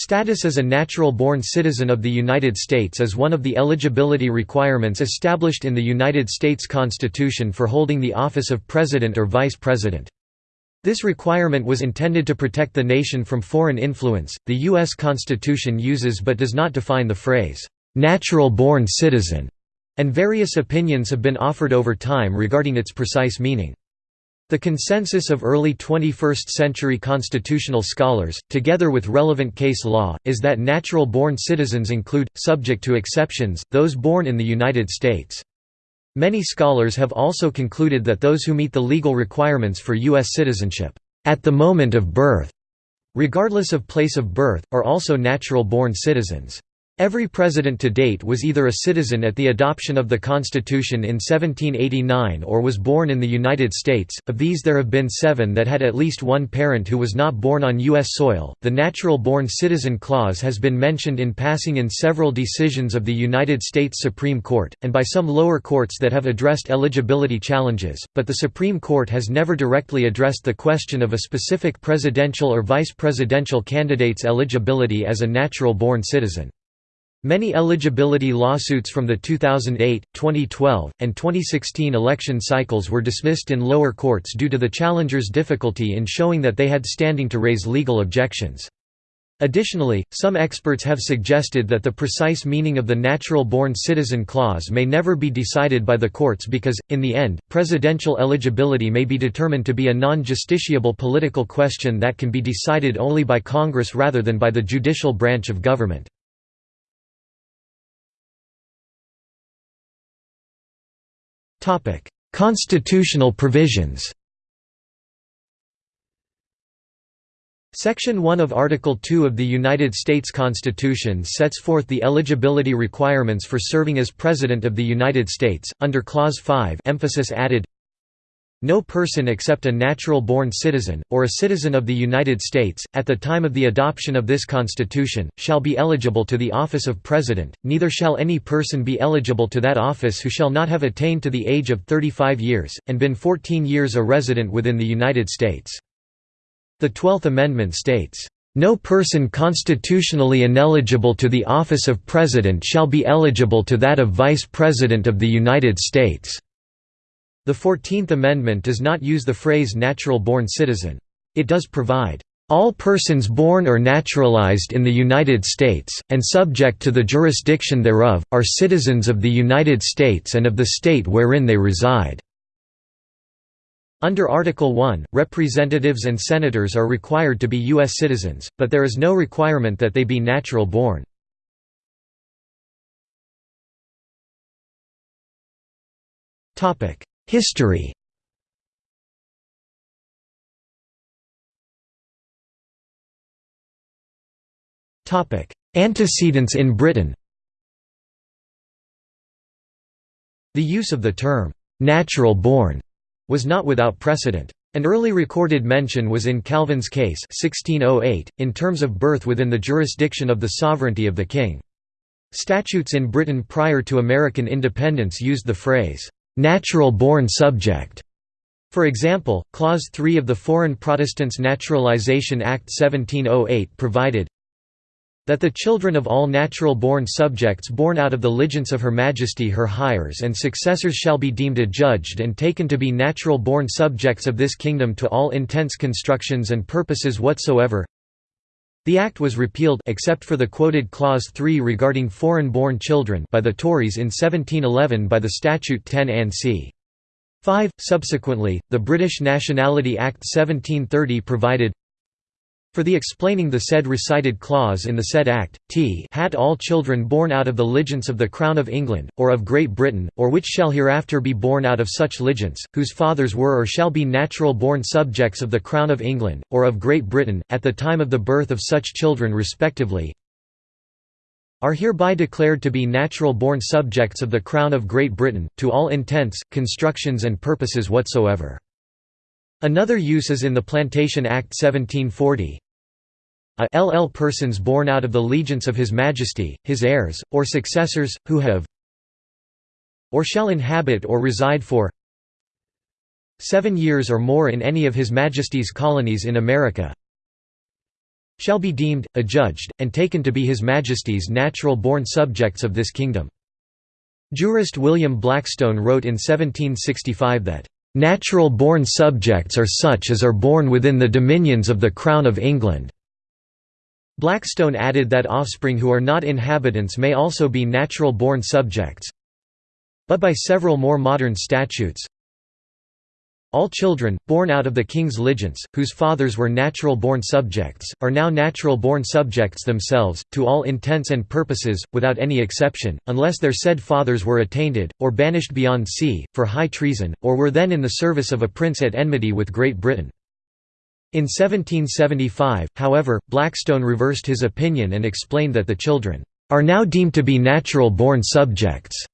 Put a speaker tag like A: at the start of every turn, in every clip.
A: Status as a natural-born citizen of the United States is one of the eligibility requirements established in the United States Constitution for holding the office of President or Vice President. This requirement was intended to protect the nation from foreign influence. The U.S. Constitution uses but does not define the phrase, natural-born citizen, and various opinions have been offered over time regarding its precise meaning. The consensus of early 21st-century constitutional scholars, together with relevant case law, is that natural-born citizens include, subject to exceptions, those born in the United States. Many scholars have also concluded that those who meet the legal requirements for U.S. citizenship, at the moment of birth, regardless of place of birth, are also natural-born citizens. Every president to date was either a citizen at the adoption of the Constitution in 1789 or was born in the United States. Of these, there have been seven that had at least one parent who was not born on U.S. soil. The natural born citizen clause has been mentioned in passing in several decisions of the United States Supreme Court, and by some lower courts that have addressed eligibility challenges, but the Supreme Court has never directly addressed the question of a specific presidential or vice presidential candidate's eligibility as a natural born citizen. Many eligibility lawsuits from the 2008, 2012, and 2016 election cycles were dismissed in lower courts due to the challengers' difficulty in showing that they had standing to raise legal objections. Additionally, some experts have suggested that the precise meaning of the natural-born citizen clause may never be decided by the courts because, in the end, presidential eligibility may be determined to be a non-justiciable political question that can be decided only by Congress rather than by the judicial branch of government. Constitutional provisions. Section 1 of Article 2 of the United States Constitution sets forth the eligibility requirements for serving as President of the United States, under Clause 5 emphasis added no person except a natural-born citizen, or a citizen of the United States, at the time of the adoption of this Constitution, shall be eligible to the office of President, neither shall any person be eligible to that office who shall not have attained to the age of 35 years, and been 14 years a resident within the United States. The Twelfth Amendment states, "...no person constitutionally ineligible to the office of President shall be eligible to that of Vice President of the United States." The Fourteenth Amendment does not use the phrase natural-born citizen. It does provide, "...all persons born or naturalized in the United States, and subject to the jurisdiction thereof, are citizens of the United States and of the state wherein they reside." Under Article 1, representatives and senators are required to be U.S. citizens, but there is no requirement that they be natural-born. History Antecedents in Britain The use of the term, "'natural born' was not without precedent. An early recorded mention was in Calvin's case 1608, in terms of birth within the jurisdiction of the sovereignty of the king. Statutes in Britain prior to American independence used the phrase, natural-born subject. For example, Clause 3 of the Foreign Protestants Naturalization Act 1708 provided that the children of all natural-born subjects born out of the ligeance of Her Majesty her hires and successors shall be deemed adjudged and taken to be natural-born subjects of this kingdom to all intents constructions and purposes whatsoever the Act was repealed except for the quoted Clause 3 regarding foreign-born children by the Tories in 1711 by the Statute 10 and c. 5. Subsequently, the British Nationality Act 1730 provided for the explaining the said recited clause in the said Act, t hat all children born out of the ligeance of the Crown of England, or of Great Britain, or which shall hereafter be born out of such ligeance, whose fathers were or shall be natural-born subjects of the Crown of England, or of Great Britain, at the time of the birth of such children respectively, are hereby declared to be natural-born subjects of the Crown of Great Britain, to all intents, constructions and purposes whatsoever. Another use is in the Plantation Act 1740. A ll persons born out of the ligeance of His Majesty, his heirs, or successors, who have or shall inhabit or reside for seven years or more in any of His Majesty's colonies in America shall be deemed, adjudged, and taken to be His Majesty's natural-born subjects of this kingdom." Jurist William Blackstone wrote in 1765 that, "...natural-born subjects are such as are born within the dominions of the Crown of England." Blackstone added that offspring who are not inhabitants may also be natural-born subjects, but by several more modern statutes, all children, born out of the king's ligeance, whose fathers were natural-born subjects, are now natural-born subjects themselves, to all intents and purposes, without any exception, unless their said fathers were attainted, or banished beyond sea, for high treason, or were then in the service of a prince at enmity with Great Britain. In 1775, however, Blackstone reversed his opinion and explained that the children are now deemed to be natural-born subjects,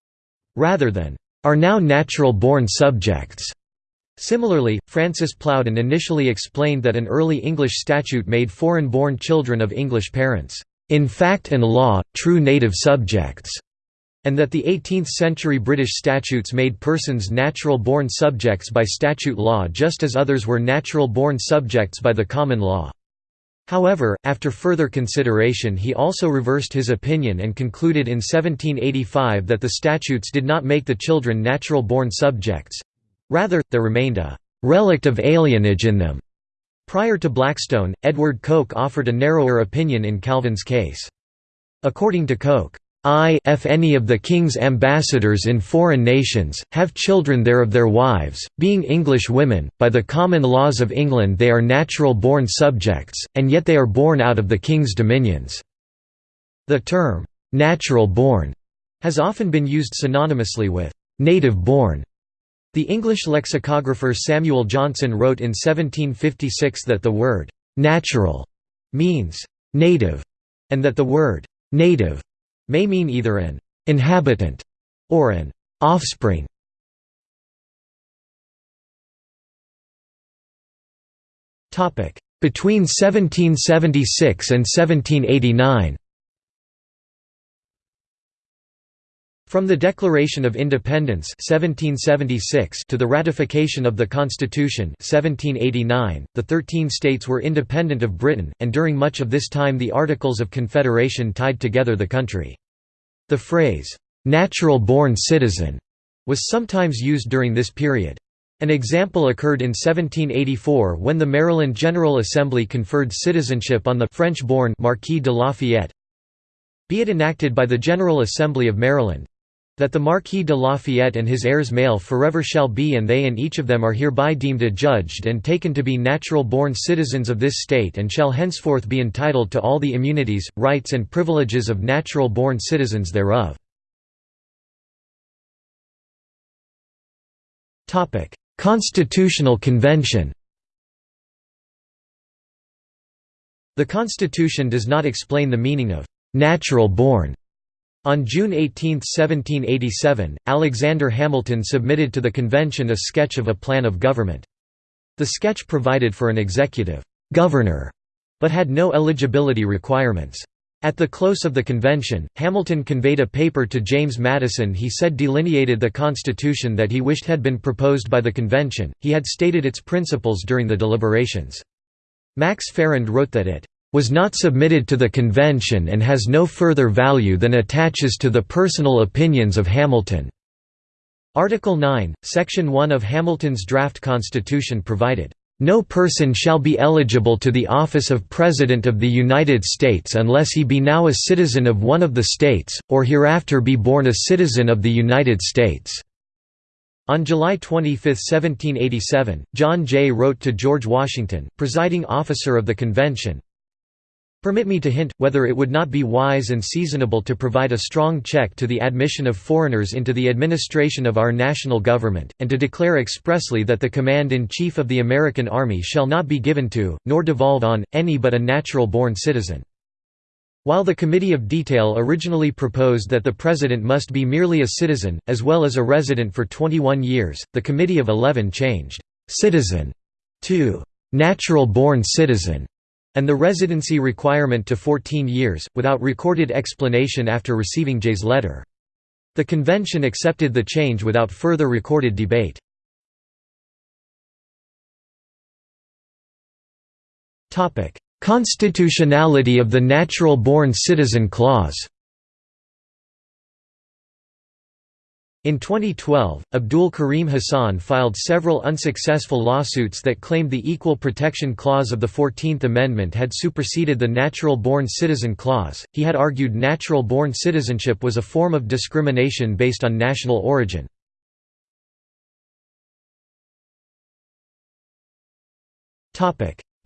A: rather than are now natural-born subjects. Similarly, Francis Plowden initially explained that an early English statute made foreign-born children of English parents, "...in fact and law, true native subjects", and that the 18th-century British statutes made persons natural-born subjects by statute law just as others were natural-born subjects by the common law. However, after further consideration he also reversed his opinion and concluded in 1785 that the statutes did not make the children natural-born subjects, Rather, there remained a «relict of alienage in them». Prior to Blackstone, Edward Coke offered a narrower opinion in Calvin's case. According to Coke, I if any of the king's ambassadors in foreign nations, have children there of their wives, being English women, by the common laws of England they are natural-born subjects, and yet they are born out of the king's dominions." The term, "'natural-born' has often been used synonymously with "'native-born' The English lexicographer Samuel Johnson wrote in 1756 that the word «natural» means «native» and that the word «native» may mean either an «inhabitant» or an «offspring». Between 1776 and 1789 From the Declaration of Independence 1776 to the ratification of the Constitution 1789, the Thirteen States were independent of Britain, and during much of this time the Articles of Confederation tied together the country. The phrase, "'natural-born citizen' was sometimes used during this period. An example occurred in 1784 when the Maryland General Assembly conferred citizenship on the French-born Marquis de Lafayette, be it enacted by the General Assembly of Maryland, that the Marquis de Lafayette and his heirs male forever shall be and they and each of them are hereby deemed adjudged and taken to be natural-born citizens of this state and shall henceforth be entitled to all the immunities, rights and privileges of natural-born citizens thereof. Constitutional Convention The Constitution does not explain the meaning of «natural-born» On June 18, 1787, Alexander Hamilton submitted to the convention a sketch of a plan of government. The sketch provided for an executive governor, but had no eligibility requirements. At the close of the convention, Hamilton conveyed a paper to James Madison he said delineated the constitution that he wished had been proposed by the convention, he had stated its principles during the deliberations. Max Farrand wrote that it was not submitted to the convention and has no further value than attaches to the personal opinions of Hamilton." Article 9, Section 1 of Hamilton's draft constitution provided, "...no person shall be eligible to the office of President of the United States unless he be now a citizen of one of the states, or hereafter be born a citizen of the United States." On July 25, 1787, John Jay wrote to George Washington, presiding officer of the convention, Permit me to hint, whether it would not be wise and seasonable to provide a strong check to the admission of foreigners into the administration of our national government, and to declare expressly that the command-in-chief of the American Army shall not be given to, nor devolve on, any but a natural-born citizen. While the Committee of Detail originally proposed that the President must be merely a citizen, as well as a resident for 21 years, the Committee of Eleven changed «citizen» to «natural-born citizen» and the residency requirement to 14 years, without recorded explanation after receiving Jay's letter. The convention accepted the change without further recorded debate. Constitutionality of the Natural-Born Citizen Clause In 2012, Abdul Karim Hassan filed several unsuccessful lawsuits that claimed the Equal Protection Clause of the Fourteenth Amendment had superseded the Natural-Born Citizen Clause. He had argued natural-born citizenship was a form of discrimination based on national origin.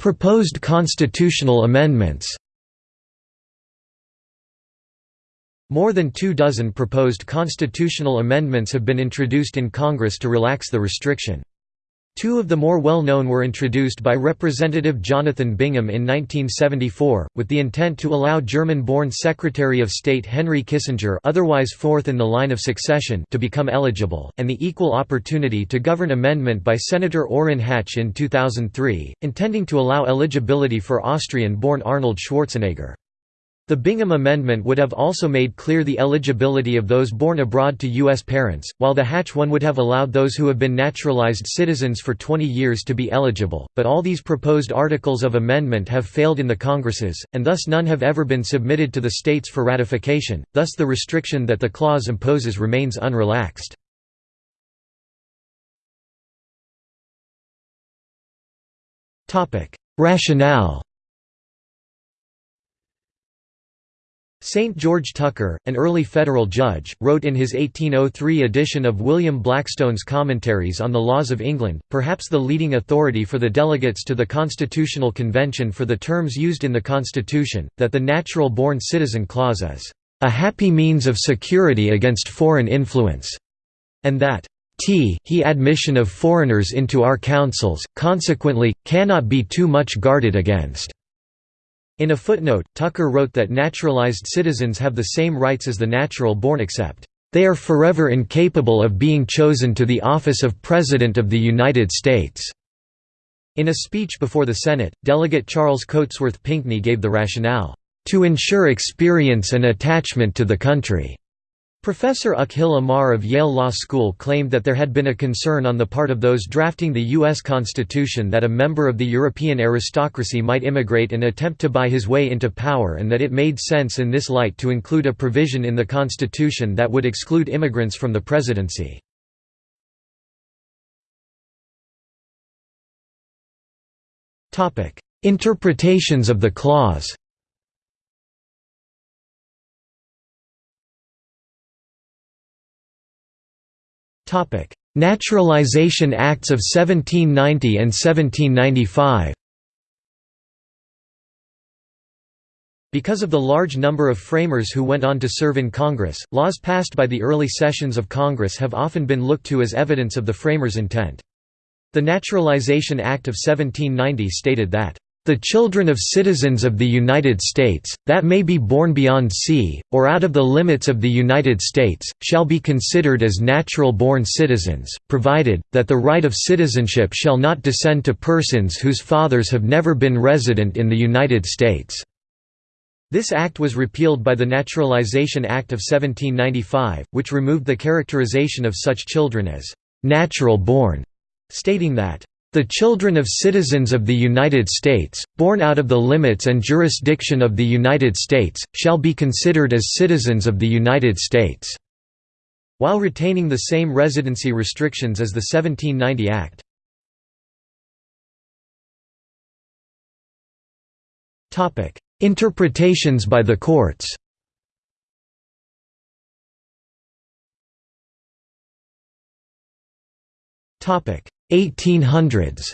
A: Proposed constitutional amendments More than two dozen proposed constitutional amendments have been introduced in Congress to relax the restriction. Two of the more well-known were introduced by Representative Jonathan Bingham in 1974, with the intent to allow German-born Secretary of State Henry Kissinger otherwise fourth in the line of succession to become eligible, and the Equal Opportunity to Govern Amendment by Senator Orrin Hatch in 2003, intending to allow eligibility for Austrian-born Arnold Schwarzenegger. The Bingham Amendment would have also made clear the eligibility of those born abroad to U.S. parents, while the Hatch one would have allowed those who have been naturalized citizens for 20 years to be eligible, but all these proposed articles of amendment have failed in the Congresses, and thus none have ever been submitted to the states for ratification, thus the restriction that the clause imposes remains unrelaxed. Rationale St. George Tucker, an early federal judge, wrote in his 1803 edition of William Blackstone's Commentaries on the Laws of England, perhaps the leading authority for the delegates to the Constitutional Convention for the terms used in the Constitution, that the natural-born citizen clause is, "...a happy means of security against foreign influence," and that, t he admission of foreigners into our councils, consequently, cannot be too much guarded against." In a footnote, Tucker wrote that naturalized citizens have the same rights as the natural-born except, "...they are forever incapable of being chosen to the office of President of the United States." In a speech before the Senate, Delegate Charles Cotesworth Pinckney gave the rationale, "...to ensure experience and attachment to the country." Professor Akhil Amar of Yale Law School claimed that there had been a concern on the part of those drafting the U.S. Constitution that a member of the European aristocracy might immigrate and attempt to buy his way into power and that it made sense in this light to include a provision in the Constitution that would exclude immigrants from the presidency. Interpretations of the clause Naturalization Acts of 1790 and 1795 Because of the large number of framers who went on to serve in Congress, laws passed by the early sessions of Congress have often been looked to as evidence of the framers' intent. The Naturalization Act of 1790 stated that the children of citizens of the United States, that may be born beyond sea, or out of the limits of the United States, shall be considered as natural-born citizens, provided, that the right of citizenship shall not descend to persons whose fathers have never been resident in the United States." This act was repealed by the Naturalization Act of 1795, which removed the characterization of such children as «natural-born», stating that the children of citizens of the United States, born out of the limits and jurisdiction of the United States, shall be considered as citizens of the United States", while retaining the same residency restrictions as the 1790 Act. Interpretations by the courts 1800s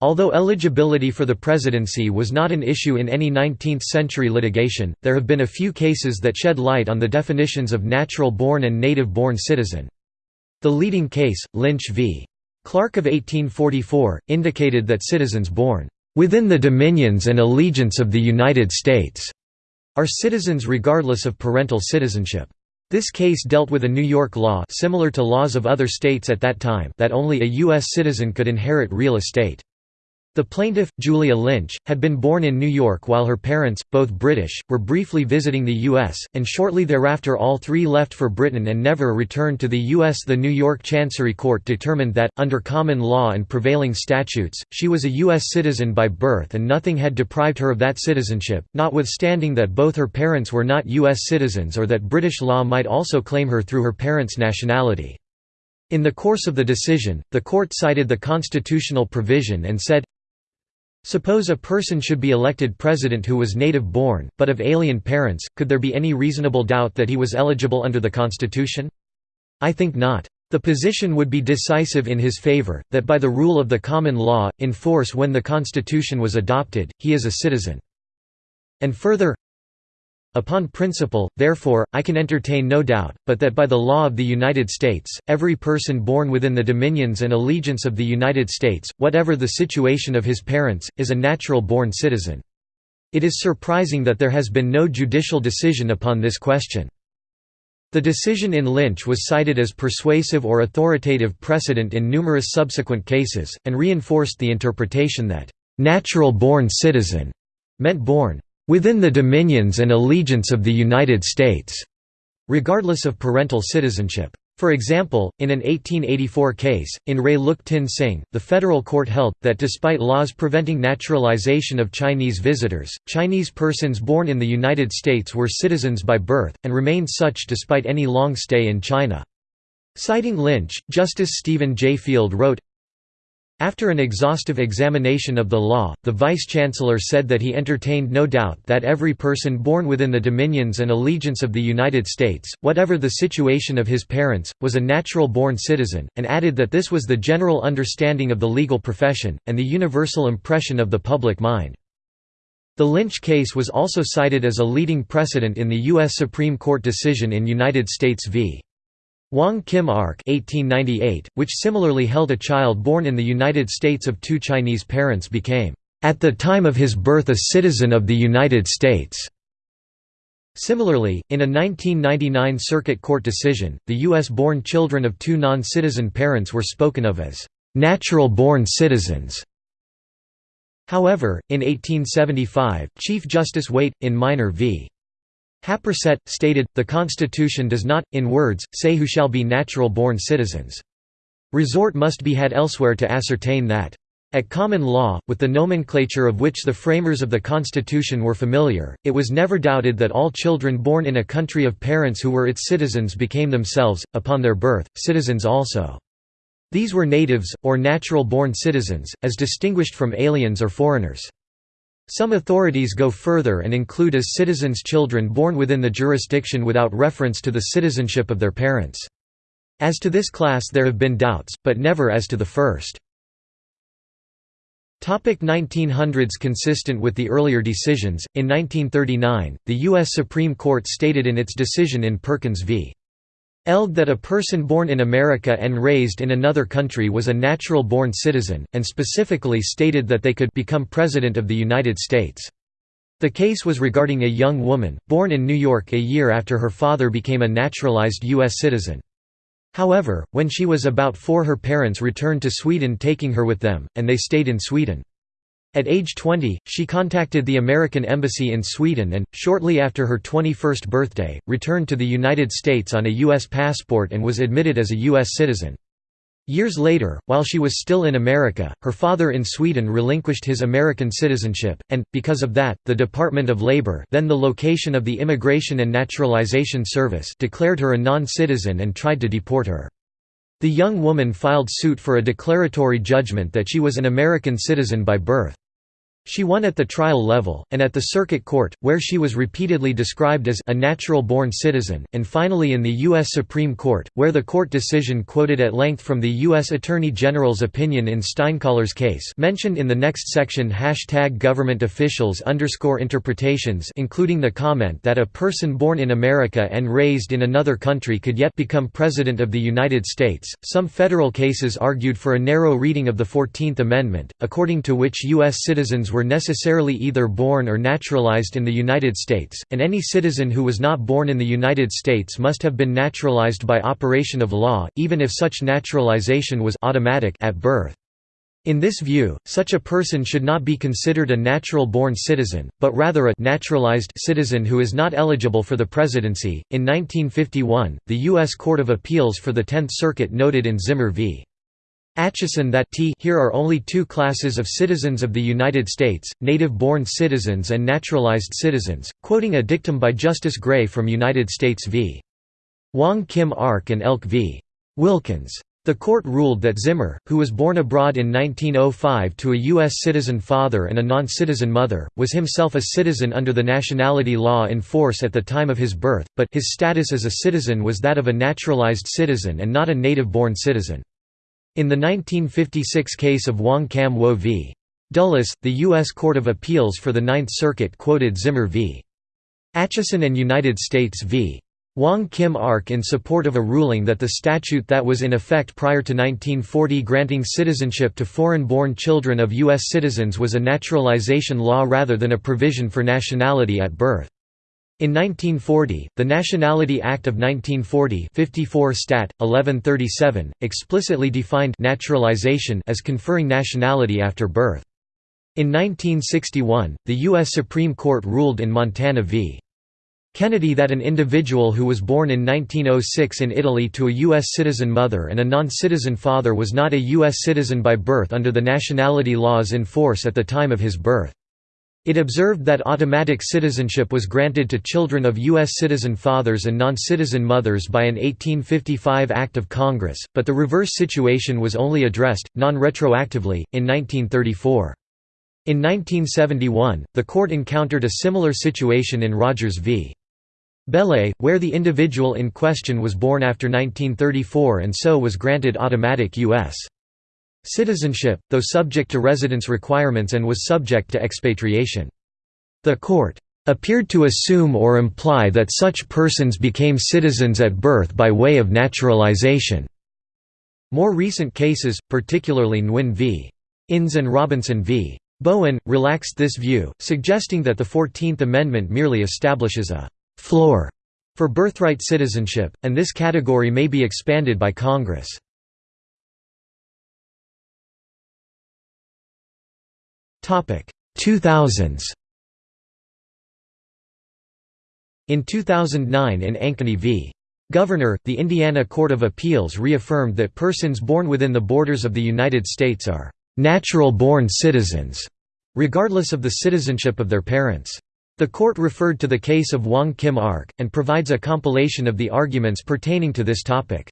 A: Although eligibility for the presidency was not an issue in any 19th-century litigation, there have been a few cases that shed light on the definitions of natural-born and native-born citizen. The leading case, Lynch v. Clark of 1844, indicated that citizens born "...within the dominions and allegiance of the United States," are citizens regardless of parental citizenship. This case dealt with a New York law similar to laws of other states at that time that only a U.S. citizen could inherit real estate. The plaintiff, Julia Lynch, had been born in New York while her parents, both British, were briefly visiting the U.S., and shortly thereafter all three left for Britain and never returned to the U.S. The New York Chancery Court determined that, under common law and prevailing statutes, she was a U.S. citizen by birth and nothing had deprived her of that citizenship, notwithstanding that both her parents were not U.S. citizens or that British law might also claim her through her parents' nationality. In the course of the decision, the court cited the constitutional provision and said, Suppose a person should be elected president who was native-born, but of alien parents, could there be any reasonable doubt that he was eligible under the Constitution? I think not. The position would be decisive in his favor, that by the rule of the common law, in force when the Constitution was adopted, he is a citizen. And further, Upon principle, therefore, I can entertain no doubt, but that by the law of the United States, every person born within the dominions and allegiance of the United States, whatever the situation of his parents, is a natural-born citizen. It is surprising that there has been no judicial decision upon this question. The decision in Lynch was cited as persuasive or authoritative precedent in numerous subsequent cases, and reinforced the interpretation that, "'natural-born citizen' meant born within the dominions and allegiance of the United States, regardless of parental citizenship. For example, in an 1884 case, in re Look Tin Sing, the federal court held, that despite laws preventing naturalization of Chinese visitors, Chinese persons born in the United States were citizens by birth, and remained such despite any long stay in China. Citing Lynch, Justice Stephen J. Field wrote, after an exhaustive examination of the law, the Vice-Chancellor said that he entertained no doubt that every person born within the dominions and allegiance of the United States, whatever the situation of his parents, was a natural-born citizen, and added that this was the general understanding of the legal profession, and the universal impression of the public mind. The Lynch case was also cited as a leading precedent in the U.S. Supreme Court decision in United States v. Wong Kim Ark 1898, which similarly held a child born in the United States of two Chinese parents became, "...at the time of his birth a citizen of the United States." Similarly, in a 1999 Circuit Court decision, the U.S.-born children of two non-citizen parents were spoken of as, "...natural-born citizens." However, in 1875, Chief Justice Waite, in Minor v. Happersett, stated, the Constitution does not, in words, say who shall be natural-born citizens. Resort must be had elsewhere to ascertain that. At common law, with the nomenclature of which the framers of the Constitution were familiar, it was never doubted that all children born in a country of parents who were its citizens became themselves, upon their birth, citizens also. These were natives, or natural-born citizens, as distinguished from aliens or foreigners. Some authorities go further and include as citizens children born within the jurisdiction without reference to the citizenship of their parents. As to this class there have been doubts, but never as to the first. 1900s Consistent with the earlier decisions, in 1939, the U.S. Supreme Court stated in its decision in Perkins v. Elg that a person born in America and raised in another country was a natural-born citizen, and specifically stated that they could become President of the United States. The case was regarding a young woman, born in New York a year after her father became a naturalized U.S. citizen. However, when she was about four her parents returned to Sweden taking her with them, and they stayed in Sweden. At age 20, she contacted the American Embassy in Sweden and, shortly after her 21st birthday, returned to the United States on a U.S. passport and was admitted as a U.S. citizen. Years later, while she was still in America, her father in Sweden relinquished his American citizenship, and, because of that, the Department of Labor then the location of the Immigration and Naturalization Service declared her a non-citizen and tried to deport her. The young woman filed suit for a declaratory judgment that she was an American citizen by birth. She won at the trial level, and at the circuit court, where she was repeatedly described as a natural-born citizen, and finally in the U.S. Supreme Court, where the court decision quoted at length from the U.S. Attorney General's opinion in Steinkauler's case mentioned in the next section hashtag government officials underscore interpretations including the comment that a person born in America and raised in another country could yet become President of the United States. Some federal cases argued for a narrow reading of the Fourteenth Amendment, according to which U.S. citizens were were necessarily either born or naturalized in the United States, and any citizen who was not born in the United States must have been naturalized by operation of law, even if such naturalization was automatic at birth. In this view, such a person should not be considered a natural-born citizen, but rather a naturalized citizen who is not eligible for the presidency. In 1951, the U.S. Court of Appeals for the Tenth Circuit noted in Zimmer v. Acheson that t here are only two classes of citizens of the United States, native-born citizens and naturalized citizens, quoting a dictum by Justice Gray from United States v. Wong Kim Ark and Elk v. Wilkins. The court ruled that Zimmer, who was born abroad in 1905 to a U.S. citizen father and a non-citizen mother, was himself a citizen under the nationality law in force at the time of his birth, but his status as a citizen was that of a naturalized citizen and not a native-born citizen. In the 1956 case of Wong Kam Wo v. Dulles, the U.S. Court of Appeals for the Ninth Circuit quoted Zimmer v. Acheson and United States v. Wong Kim Ark in support of a ruling that the statute that was in effect prior to 1940 granting citizenship to foreign-born children of U.S. citizens was a naturalization law rather than a provision for nationality at birth. In 1940, the Nationality Act of 1940 54 Stat. 1137, explicitly defined naturalization as conferring nationality after birth. In 1961, the U.S. Supreme Court ruled in Montana v. Kennedy that an individual who was born in 1906 in Italy to a U.S. citizen mother and a non-citizen father was not a U.S. citizen by birth under the nationality laws in force at the time of his birth. It observed that automatic citizenship was granted to children of U.S. citizen fathers and non-citizen mothers by an 1855 Act of Congress, but the reverse situation was only addressed, non-retroactively, in 1934. In 1971, the court encountered a similar situation in Rogers v. Bellei, where the individual in question was born after 1934 and so was granted automatic U.S. citizenship, though subject to residence requirements and was subject to expatriation. The court appeared to assume or imply that such persons became citizens at birth by way of naturalization. More recent cases, particularly Nguyen v. Inns and Robinson v. Bowen, relaxed this view, suggesting that the Fourteenth Amendment merely establishes a floor for birthright citizenship, and this category may be expanded by Congress. 2000s. In 2009 in Ankeny v. Governor, the Indiana Court of Appeals reaffirmed that persons born within the borders of the United States are natural-born citizens, regardless of the citizenship of their parents. The court referred to the case of Wong Kim Ark, and provides a compilation of the arguments pertaining to this topic.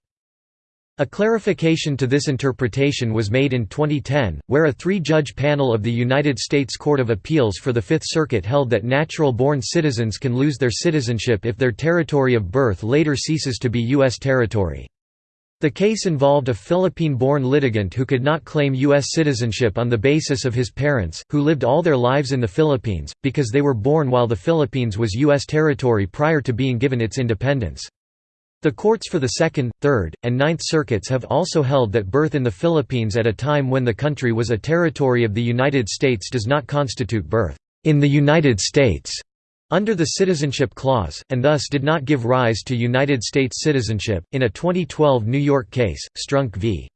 A: A clarification to this interpretation was made in 2010, where a three-judge panel of the United States Court of Appeals for the Fifth Circuit held that natural-born citizens can lose their citizenship if their territory of birth later ceases to be U.S. territory. The case involved a Philippine-born litigant who could not claim U.S. citizenship on the basis of his parents, who lived all their lives in the Philippines, because they were born while the Philippines was U.S. territory prior to being given its independence. The courts for the Second, Third, and Ninth Circuits have also held that birth in the Philippines at a time when the country was a territory of the United States does not constitute birth in the United States under the Citizenship Clause, and thus did not give rise to United States citizenship. In a 2012 New York case, Strunk v.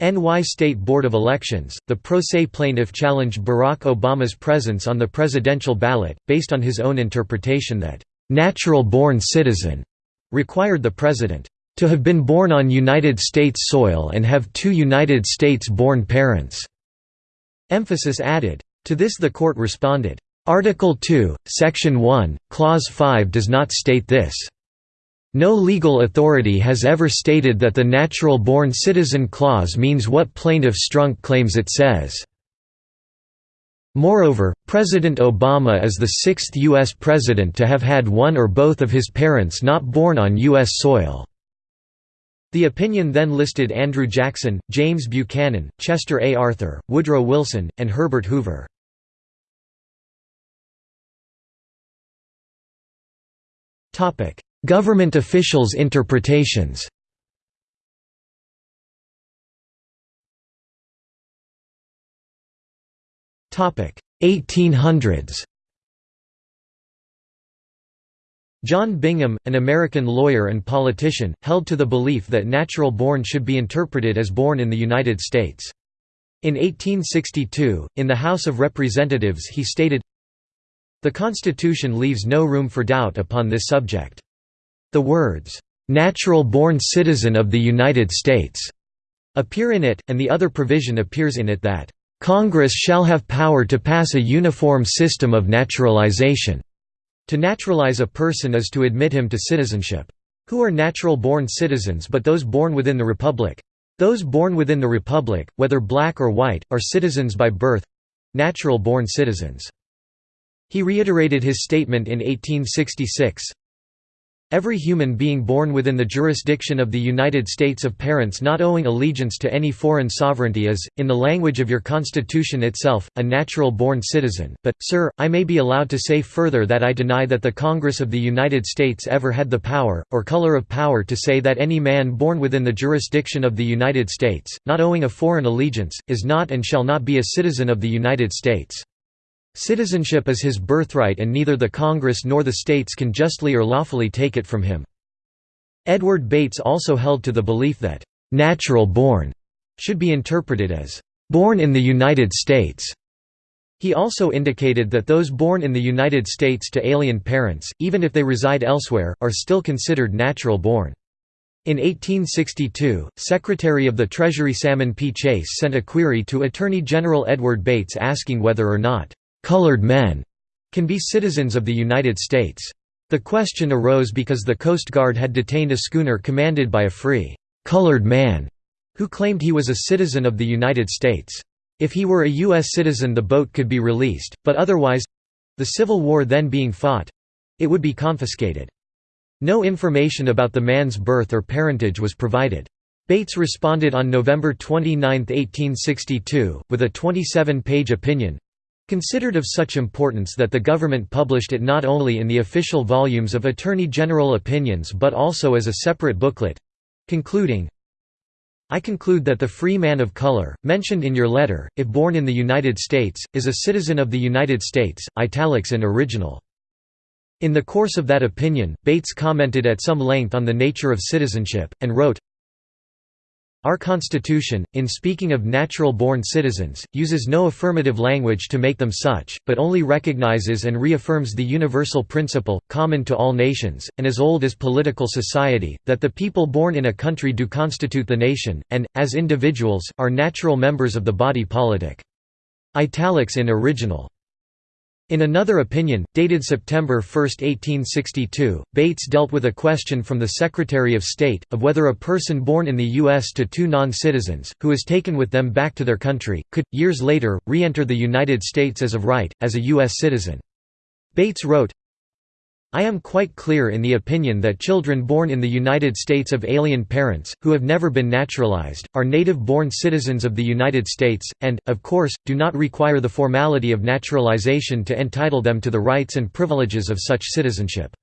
A: NY State Board of Elections, the pro se plaintiff challenged Barack Obama's presence on the presidential ballot, based on his own interpretation that, "...natural-born citizen," required the president, "...to have been born on United States soil and have two United States-born parents." Emphasis added. To this the court responded, Article 2, Section 1, Clause 5 does not state this. No legal authority has ever stated that the natural-born citizen clause means what plaintiff Strunk claims it says. Moreover, President Obama is the sixth U.S. president to have had one or both of his parents not born on U.S. soil. The opinion then listed Andrew Jackson, James Buchanan, Chester A. Arthur, Woodrow Wilson, and Herbert Hoover. Government officials' interpretations 1800s. John Bingham, an American lawyer and politician, held to the belief that natural born should be interpreted as born in the United States. In 1862, in the House of Representatives he stated, The Constitution leaves no room for doubt upon this subject. The words, "'natural-born citizen of the United States' appear in it, and the other provision appears in it that, "'Congress shall have power to pass a uniform system of naturalization' To naturalize a person is to admit him to citizenship. Who are natural-born citizens but those born within the Republic? Those born within the Republic, whether black or white, are citizens by birth—natural-born citizens. He reiterated his statement in 1866, Every human being born within the jurisdiction of the United States of parents not owing allegiance to any foreign sovereignty is, in the language of your Constitution itself, a natural-born citizen, but, sir, I may be allowed to say further that I deny that the Congress of the United States ever had the power, or color of power to say that any man born within the jurisdiction of the United States, not owing a foreign allegiance, is not and shall not be a citizen of the United States. Citizenship is his birthright and neither the Congress nor the states can justly or lawfully take it from him. Edward Bates also held to the belief that, "'natural born' should be interpreted as, "'born in the United States' He also indicated that those born in the United States to alien parents, even if they reside elsewhere, are still considered natural born. In 1862, Secretary of the Treasury Salmon P. Chase sent a query to Attorney General Edward Bates asking whether or not colored men can be citizens of the United States. The question arose because the Coast Guard had detained a schooner commanded by a free, colored man who claimed he was a citizen of the United States. If he were a U.S. citizen the boat could be released, but otherwise—the Civil War then being fought—it would be confiscated. No information about the man's birth or parentage was provided. Bates responded on November 29, 1862, with a 27-page opinion, Considered of such importance that the government published it not only in the official volumes of Attorney General opinions but also as a separate booklet concluding, I conclude that the free man of color, mentioned in your letter, if born in the United States, is a citizen of the United States, italics in original. In the course of that opinion, Bates commented at some length on the nature of citizenship, and wrote, our Constitution, in speaking of natural-born citizens, uses no affirmative language to make them such, but only recognizes and reaffirms the universal principle, common to all nations, and as old as political society, that the people born in a country do constitute the nation, and, as individuals, are natural members of the body politic. Italics in original. In another opinion, dated September 1, 1862, Bates dealt with a question from the Secretary of State, of whether a person born in the U.S. to two non-citizens, who is taken with them back to their country, could, years later, re-enter the United States as of right, as a U.S. citizen. Bates wrote, I am quite clear in the opinion that children born in the United States of alien parents, who have never been naturalized, are native-born citizens of the United States, and, of course, do not require the formality of naturalization to entitle them to the rights and privileges of such citizenship.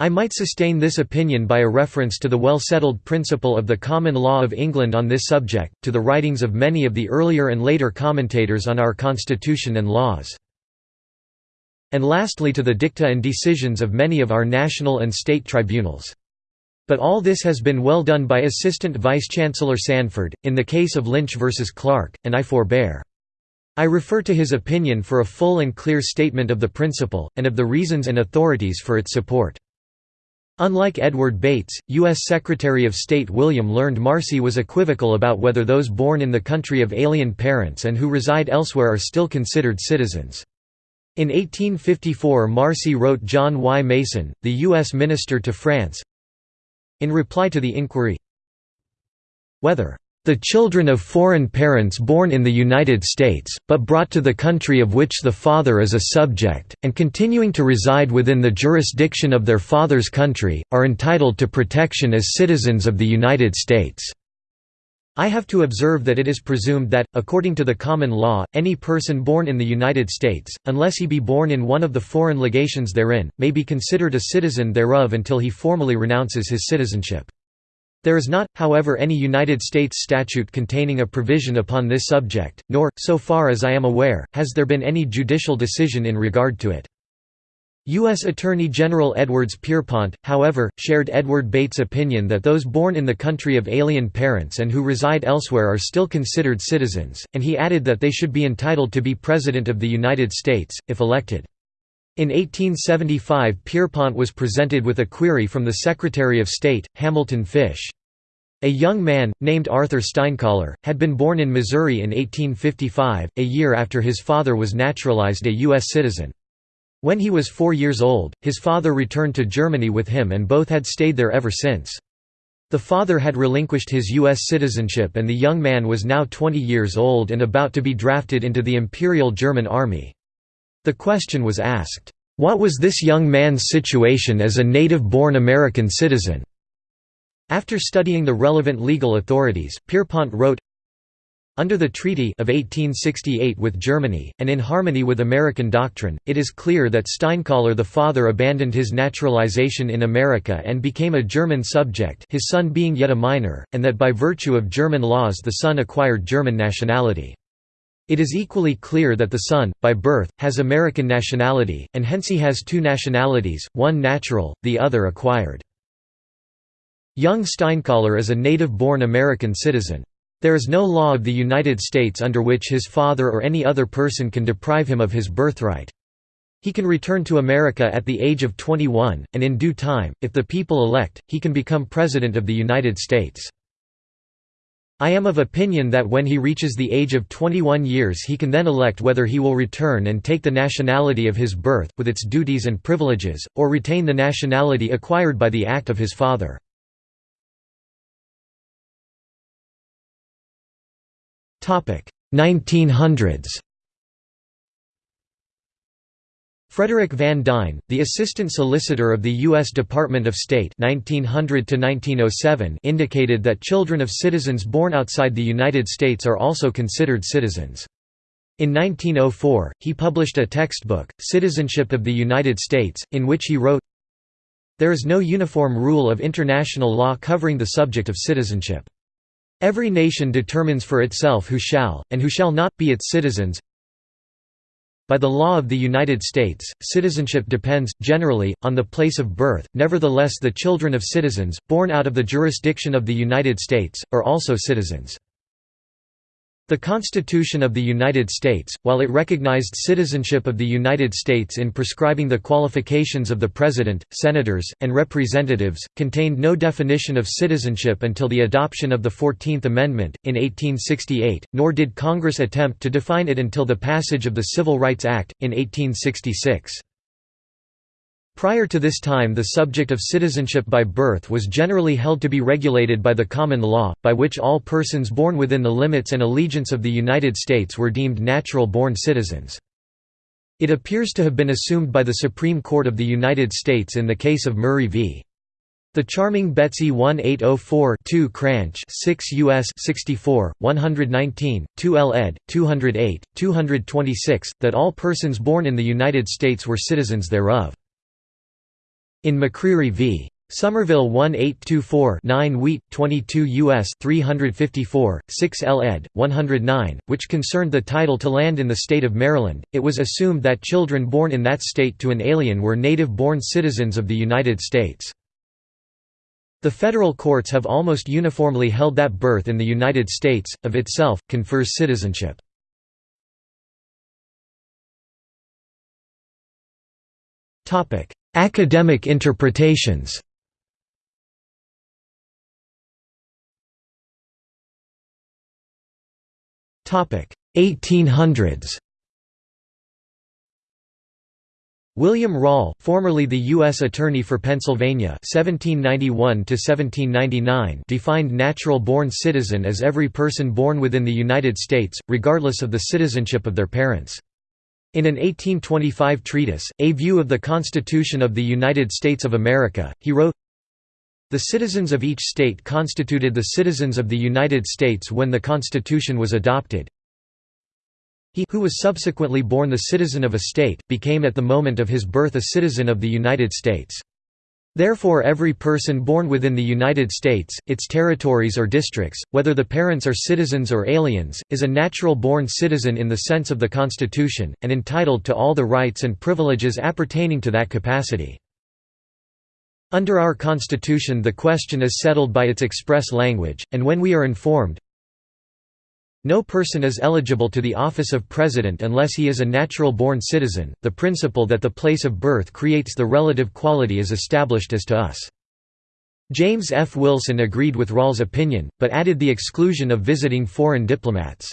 A: I might sustain this opinion by a reference to the well-settled principle of the common law of England on this subject, to the writings of many of the earlier and later commentators on our constitution and laws and lastly to the dicta and decisions of many of our national and state tribunals. But all this has been well done by Assistant Vice-Chancellor Sanford, in the case of Lynch v. Clark, and I forbear. I refer to his opinion for a full and clear statement of the principle, and of the reasons and authorities for its support. Unlike Edward Bates, U.S. Secretary of State William Learned Marcy was equivocal about whether those born in the country of alien parents and who reside elsewhere are still considered citizens. In 1854 Marcy wrote John Y. Mason, the U.S. Minister to France, in reply to the inquiry whether the children of foreign parents born in the United States, but brought to the country of which the father is a subject, and continuing to reside within the jurisdiction of their father's country, are entitled to protection as citizens of the United States." I have to observe that it is presumed that, according to the common law, any person born in the United States, unless he be born in one of the foreign legations therein, may be considered a citizen thereof until he formally renounces his citizenship. There is not, however any United States statute containing a provision upon this subject, nor, so far as I am aware, has there been any judicial decision in regard to it. U.S. Attorney General Edwards Pierrepont, however, shared Edward Bates' opinion that those born in the country of alien parents and who reside elsewhere are still considered citizens, and he added that they should be entitled to be President of the United States, if elected. In 1875 Pierrepont was presented with a query from the Secretary of State, Hamilton Fish. A young man, named Arthur Steinkauler, had been born in Missouri in 1855, a year after his father was naturalized a U.S. citizen. When he was four years old, his father returned to Germany with him and both had stayed there ever since. The father had relinquished his U.S. citizenship and the young man was now 20 years old and about to be drafted into the Imperial German Army. The question was asked, "'What was this young man's situation as a native-born American citizen?' After studying the relevant legal authorities, Pierrepont wrote, under the Treaty of 1868 with Germany, and in harmony with American doctrine, it is clear that Steinkauler the father abandoned his naturalization in America and became a German subject his son being yet a minor, and that by virtue of German laws the son acquired German nationality. It is equally clear that the son, by birth, has American nationality, and hence he has two nationalities, one natural, the other acquired. Young Steinkauler is a native-born American citizen. There is no law of the United States under which his father or any other person can deprive him of his birthright. He can return to America at the age of 21, and in due time, if the people elect, he can become President of the United States. I am of opinion that when he reaches the age of 21 years he can then elect whether he will return and take the nationality of his birth, with its duties and privileges, or retain the nationality acquired by the act of his father. 1900s Frederick Van Dyne, the Assistant Solicitor of the U.S. Department of State 1900 indicated that children of citizens born outside the United States are also considered citizens. In 1904, he published a textbook, Citizenship of the United States, in which he wrote, There is no uniform rule of international law covering the subject of citizenship. Every nation determines for itself who shall, and who shall not, be its citizens. By the law of the United States, citizenship depends, generally, on the place of birth, nevertheless the children of citizens, born out of the jurisdiction of the United States, are also citizens. The Constitution of the United States, while it recognized citizenship of the United States in prescribing the qualifications of the President, Senators, and Representatives, contained no definition of citizenship until the adoption of the Fourteenth Amendment, in 1868, nor did Congress attempt to define it until the passage of the Civil Rights Act, in 1866. Prior to this time the subject of citizenship by birth was generally held to be regulated by the common law, by which all persons born within the limits and allegiance of the United States were deemed natural-born citizens. It appears to have been assumed by the Supreme Court of the United States in the case of Murray v. The Charming Betsy 1804 2 Cranch 6 U.S. 64, 119, 2 L. ed., 208, 226, that all persons born in the United States were citizens thereof. In McCreary v. Somerville 1824-9 Wheat, 22 U.S. 354, 6 L. ed., 109, which concerned the title to land in the state of Maryland, it was assumed that children born in that state to an alien were native-born citizens of the United States. The federal courts have almost uniformly held that birth in the United States, of itself, confers citizenship. Academic interpretations Topic 1800s William Rawle, formerly the U.S. Attorney for Pennsylvania 1791 defined natural-born citizen as every person born within the United States, regardless of the citizenship of their parents. In an 1825 treatise, A View of the Constitution of the United States of America, he wrote, The citizens of each state constituted the citizens of the United States when the Constitution was adopted. He who was subsequently born the citizen of a state, became at the moment of his birth a citizen of the United States. Therefore every person born within the United States, its territories or districts, whether the parents are citizens or aliens, is a natural-born citizen in the sense of the Constitution, and entitled to all the rights and privileges appertaining to that capacity. Under our Constitution the question is settled by its express language, and when we are informed, no person is eligible to the office of president unless he is a natural-born citizen. The principle that the place of birth creates the relative quality is established as to us. James F. Wilson agreed with Rawle's opinion, but added the exclusion of visiting foreign diplomats.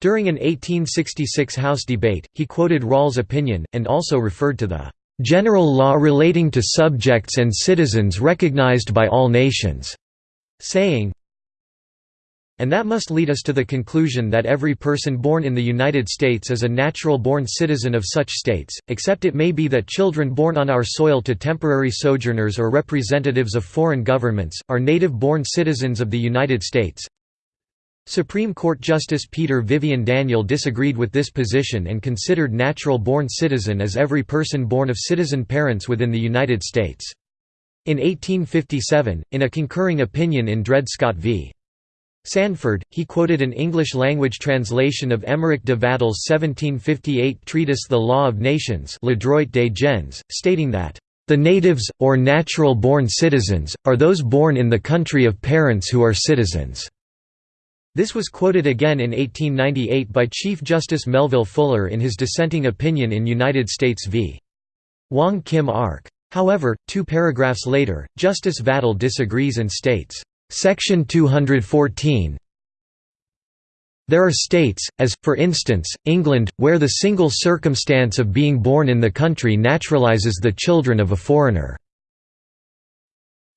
A: During an 1866 House debate, he quoted Rawle's opinion, and also referred to the "...general law relating to subjects and citizens recognized by all nations," saying, and that must lead us to the conclusion that every person born in the United States is a natural-born citizen of such states, except it may be that children born on our soil to temporary sojourners or representatives of foreign governments, are native-born citizens of the United States. Supreme Court Justice Peter Vivian Daniel disagreed with this position and considered natural-born citizen as every person born of citizen parents within the United States. In 1857, in a concurring opinion in Dred Scott v. Sandford, he quoted an English-language translation of Emmerich de Vattel's 1758 treatise The Law of Nations Le Droit des gens, stating that, "...the natives, or natural-born citizens, are those born in the country of parents who are citizens." This was quoted again in 1898 by Chief Justice Melville Fuller in his dissenting opinion in United States v. Wong Kim Ark. However, two paragraphs later, Justice Vattel disagrees and states, Section 214 There are states, as, for instance, England, where the single circumstance of being born in the country naturalizes the children of a foreigner.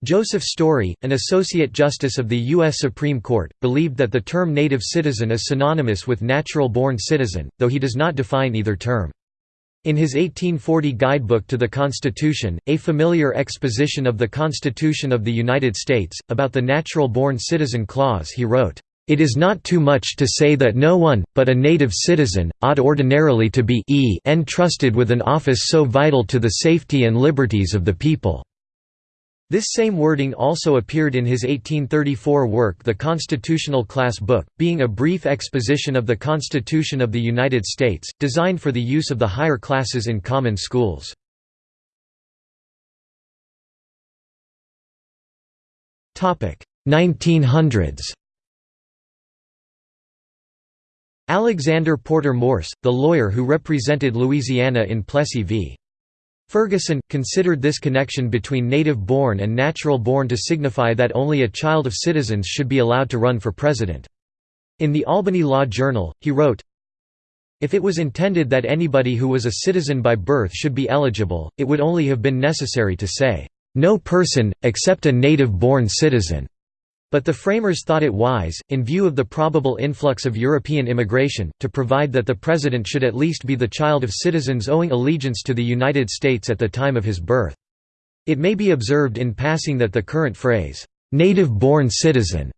A: Joseph Story, an Associate Justice of the U.S. Supreme Court, believed that the term native citizen is synonymous with natural-born citizen, though he does not define either term. In his 1840 Guidebook to the Constitution, a familiar exposition of the Constitution of the United States, about the natural-born citizen clause he wrote, "...it is not too much to say that no one, but a native citizen, ought ordinarily to be entrusted with an office so vital to the safety and liberties of the people." This same wording also appeared in his 1834 work The Constitutional Class Book, being a brief exposition of the Constitution of the United States, designed for the use of the higher classes in common schools. Topic 1900s. Alexander Porter Morse, the lawyer who represented Louisiana in Plessy v. Ferguson, considered this connection between native-born and natural-born to signify that only a child of citizens should be allowed to run for president. In the Albany Law Journal, he wrote, If it was intended that anybody who was a citizen by birth should be eligible, it would only have been necessary to say, "...no person, except a native-born citizen." But the framers thought it wise, in view of the probable influx of European immigration, to provide that the president should at least be the child of citizens owing allegiance to the United States at the time of his birth. It may be observed in passing that the current phrase, "'native-born citizen'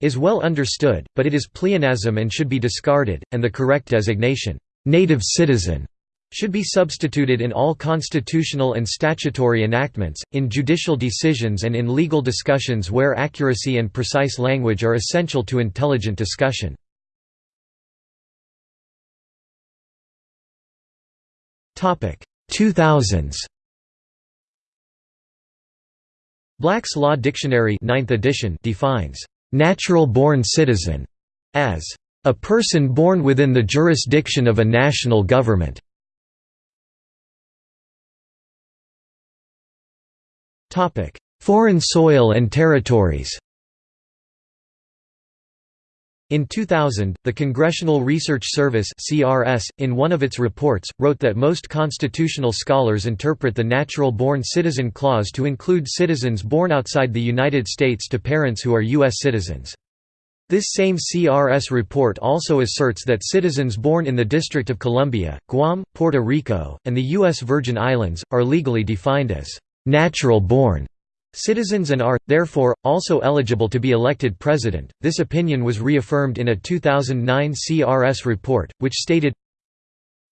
A: is well understood, but it is pleonasm and should be discarded, and the correct designation, "'native citizen' should be substituted in all constitutional and statutory enactments, in judicial decisions and in legal discussions where accuracy and precise language are essential to intelligent discussion. Topic 2000s. Black's Law Dictionary 9th edition defines natural-born citizen as a person born within the jurisdiction of a national government. Foreign soil and territories in 2000, the Congressional Research Service (CRS), in one of its reports, wrote that most constitutional scholars interpret the natural-born citizen clause to include citizens born outside the United States to parents who are U.S. citizens. This same CRS report also asserts that citizens born in the District of Columbia, Guam, Puerto Rico, and the U.S. Virgin Islands, are legally defined as natural-born citizens and are, therefore, also eligible to be elected president. This opinion was reaffirmed in a 2009 CRS report, which stated,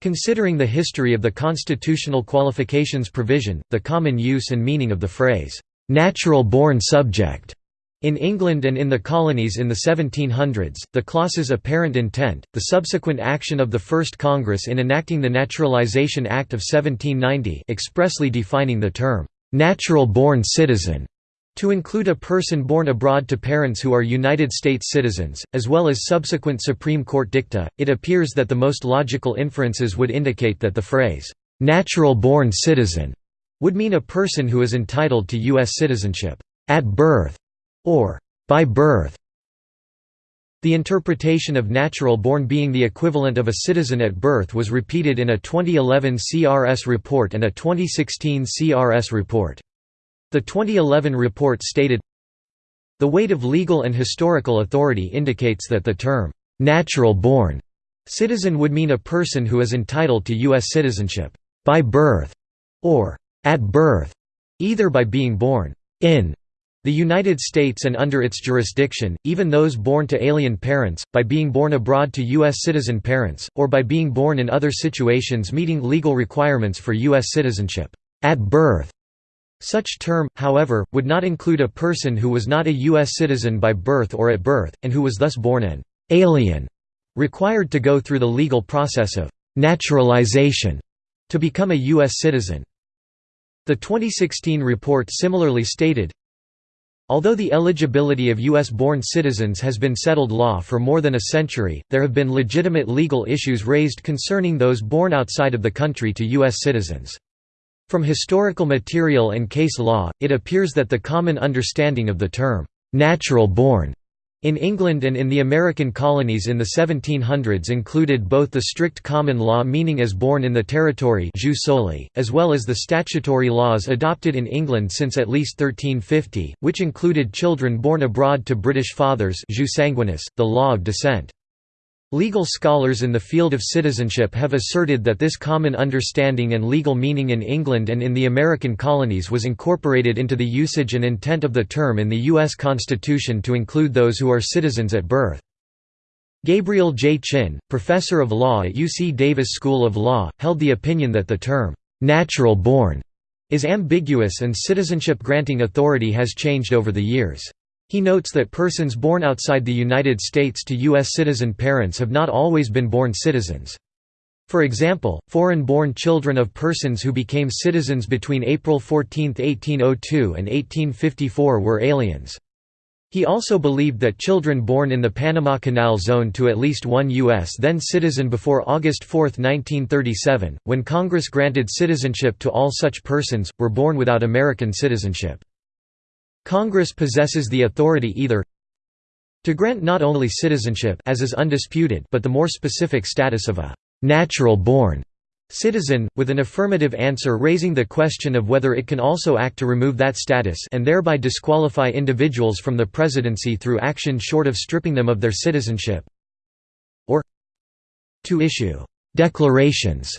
A: Considering the history of the constitutional qualifications provision, the common use and meaning of the phrase, "'natural-born subject' In England and in the colonies in the 1700s, the clause's apparent intent, the subsequent action of the First Congress in enacting the Naturalisation Act of 1790 expressly defining the term, "'natural-born citizen' to include a person born abroad to parents who are United States citizens, as well as subsequent Supreme Court dicta, it appears that the most logical inferences would indicate that the phrase, "'natural-born citizen' would mean a person who is entitled to U.S. citizenship, "'at birth' or by birth. The interpretation of natural born being the equivalent of a citizen at birth was repeated in a 2011 CRS report and a 2016 CRS report. The 2011 report stated, The weight of legal and historical authority indicates that the term, "'natural born' citizen would mean a person who is entitled to U.S. citizenship, "'by birth' or "'at birth' either by being born "'in' The United States and under its jurisdiction, even those born to alien parents, by being born abroad to U.S. citizen parents, or by being born in other situations meeting legal requirements for U.S. citizenship, at birth. Such term, however, would not include a person who was not a U.S. citizen by birth or at birth, and who was thus born an alien, required to go through the legal process of naturalization to become a U.S. citizen. The 2016 report similarly stated, Although the eligibility of U.S.-born citizens has been settled law for more than a century, there have been legitimate legal issues raised concerning those born outside of the country to U.S. citizens. From historical material and case law, it appears that the common understanding of the term, "'natural born' in England and in the American colonies in the 1700s included both the strict common law meaning as born in the territory jus as well as the statutory laws adopted in England since at least 1350, which included children born abroad to British fathers jus sanguinis, the law of descent. Legal scholars in the field of citizenship have asserted that this common understanding and legal meaning in England and in the American colonies was incorporated into the usage and intent of the term in the U.S. Constitution to include those who are citizens at birth. Gabriel J. Chin, professor of law at UC Davis School of Law, held the opinion that the term, "'natural born' is ambiguous and citizenship granting authority has changed over the years. He notes that persons born outside the United States to U.S. citizen parents have not always been born citizens. For example, foreign-born children of persons who became citizens between April 14, 1802 and 1854 were aliens. He also believed that children born in the Panama Canal Zone to at least one U.S. then citizen before August 4, 1937, when Congress granted citizenship to all such persons, were born without American citizenship. Congress possesses the authority either to grant not only citizenship as is undisputed but the more specific status of a «natural-born» citizen, with an affirmative answer raising the question of whether it can also act to remove that status and thereby disqualify individuals from the presidency through action short of stripping them of their citizenship or to issue «declarations»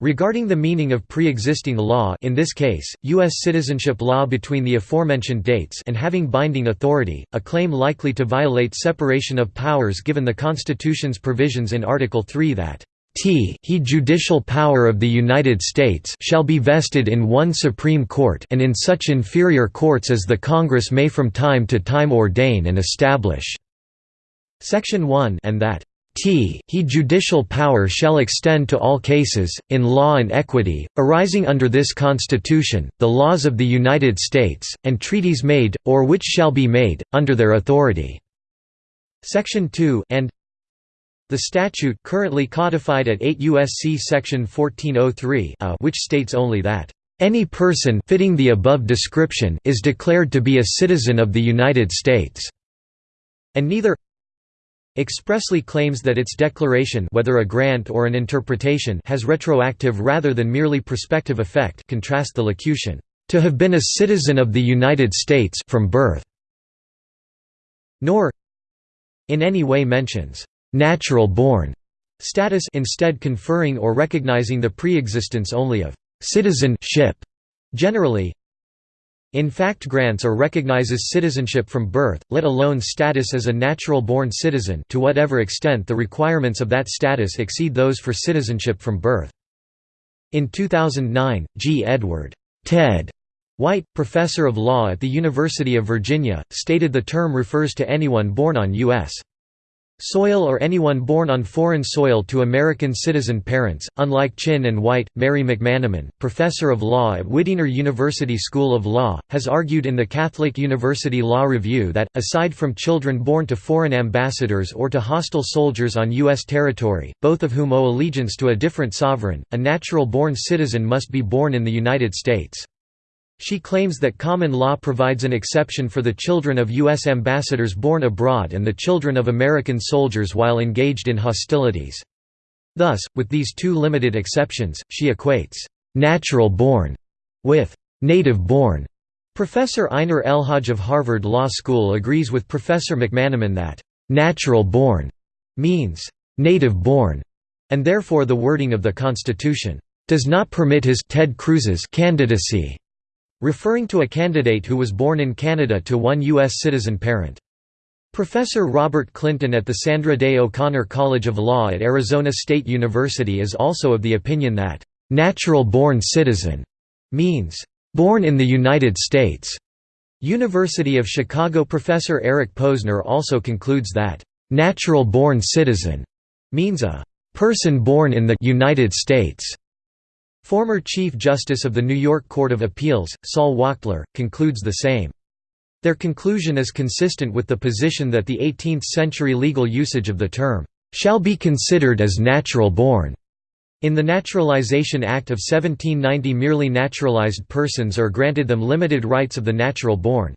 A: Regarding the meaning of pre-existing law in this case, U.S. citizenship law between the aforementioned dates and having binding authority, a claim likely to violate separation of powers given the Constitution's provisions in Article 3 that T he judicial power of the United States shall be vested in one Supreme Court and in such inferior courts as the Congress may from time to time ordain and establish." Section 1 and that T he judicial power shall extend to all cases, in law and equity, arising under this Constitution, the laws of the United States, and treaties made, or which shall be made, under their authority." Section 2 and the statute currently codified at 8 U.S.C. section 1403 a uh, which states only that any person fitting the above description is declared to be a citizen of the United States, and neither expressly claims that its declaration whether a grant or an interpretation has retroactive rather than merely prospective effect contrast the locution, "...to have been a citizen of the United States from birth", nor in any way mentions, "...natural born", status instead conferring or recognizing the pre-existence only of "...citizenship", generally, in fact grants or recognizes citizenship from birth, let alone status as a natural-born citizen to whatever extent the requirements of that status exceed those for citizenship from birth. In 2009, G. Edward Ted White, professor of law at the University of Virginia, stated the term refers to anyone born on U.S soil or anyone born on foreign soil to American citizen parents. Unlike Chin and White, Mary McManamon, professor of law at Widener University School of Law, has argued in the Catholic University Law Review that, aside from children born to foreign ambassadors or to hostile soldiers on U.S. territory, both of whom owe allegiance to a different sovereign, a natural-born citizen must be born in the United States. She claims that common law provides an exception for the children of U.S. ambassadors born abroad and the children of American soldiers while engaged in hostilities. Thus, with these two limited exceptions, she equates «natural born» with «native born». Professor Einer Elhauge of Harvard Law School agrees with Professor McManamon that «natural born» means «native born», and therefore the wording of the Constitution «does not permit his Ted Cruz's candidacy» referring to a candidate who was born in Canada to one U.S. citizen parent. Professor Robert Clinton at the Sandra Day O'Connor College of Law at Arizona State University is also of the opinion that, "...natural-born citizen," means, "...born in the United States." University of Chicago professor Eric Posner also concludes that, "...natural-born citizen," means a "...person born in the United States." Former Chief Justice of the New York Court of Appeals, Sol Wachtler, concludes the same. Their conclusion is consistent with the position that the 18th-century legal usage of the term, "...shall be considered as natural born." In the Naturalization Act of 1790 merely naturalized persons are granted them limited rights of the natural born.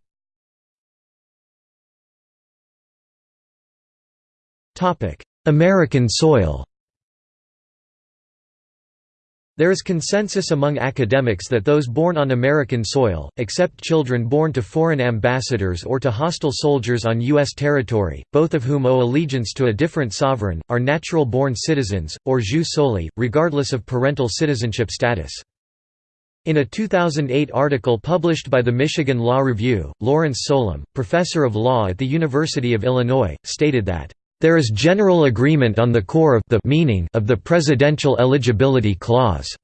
A: American soil there is consensus among academics that those born on American soil, except children born to foreign ambassadors or to hostile soldiers on U.S. territory, both of whom owe allegiance to a different sovereign, are natural-born citizens, or jus soli, regardless of parental citizenship status. In a 2008 article published by the Michigan Law Review, Lawrence Solum, professor of law at the University of Illinois, stated that there is general agreement on the core of the meaning of the Presidential Eligibility Clause.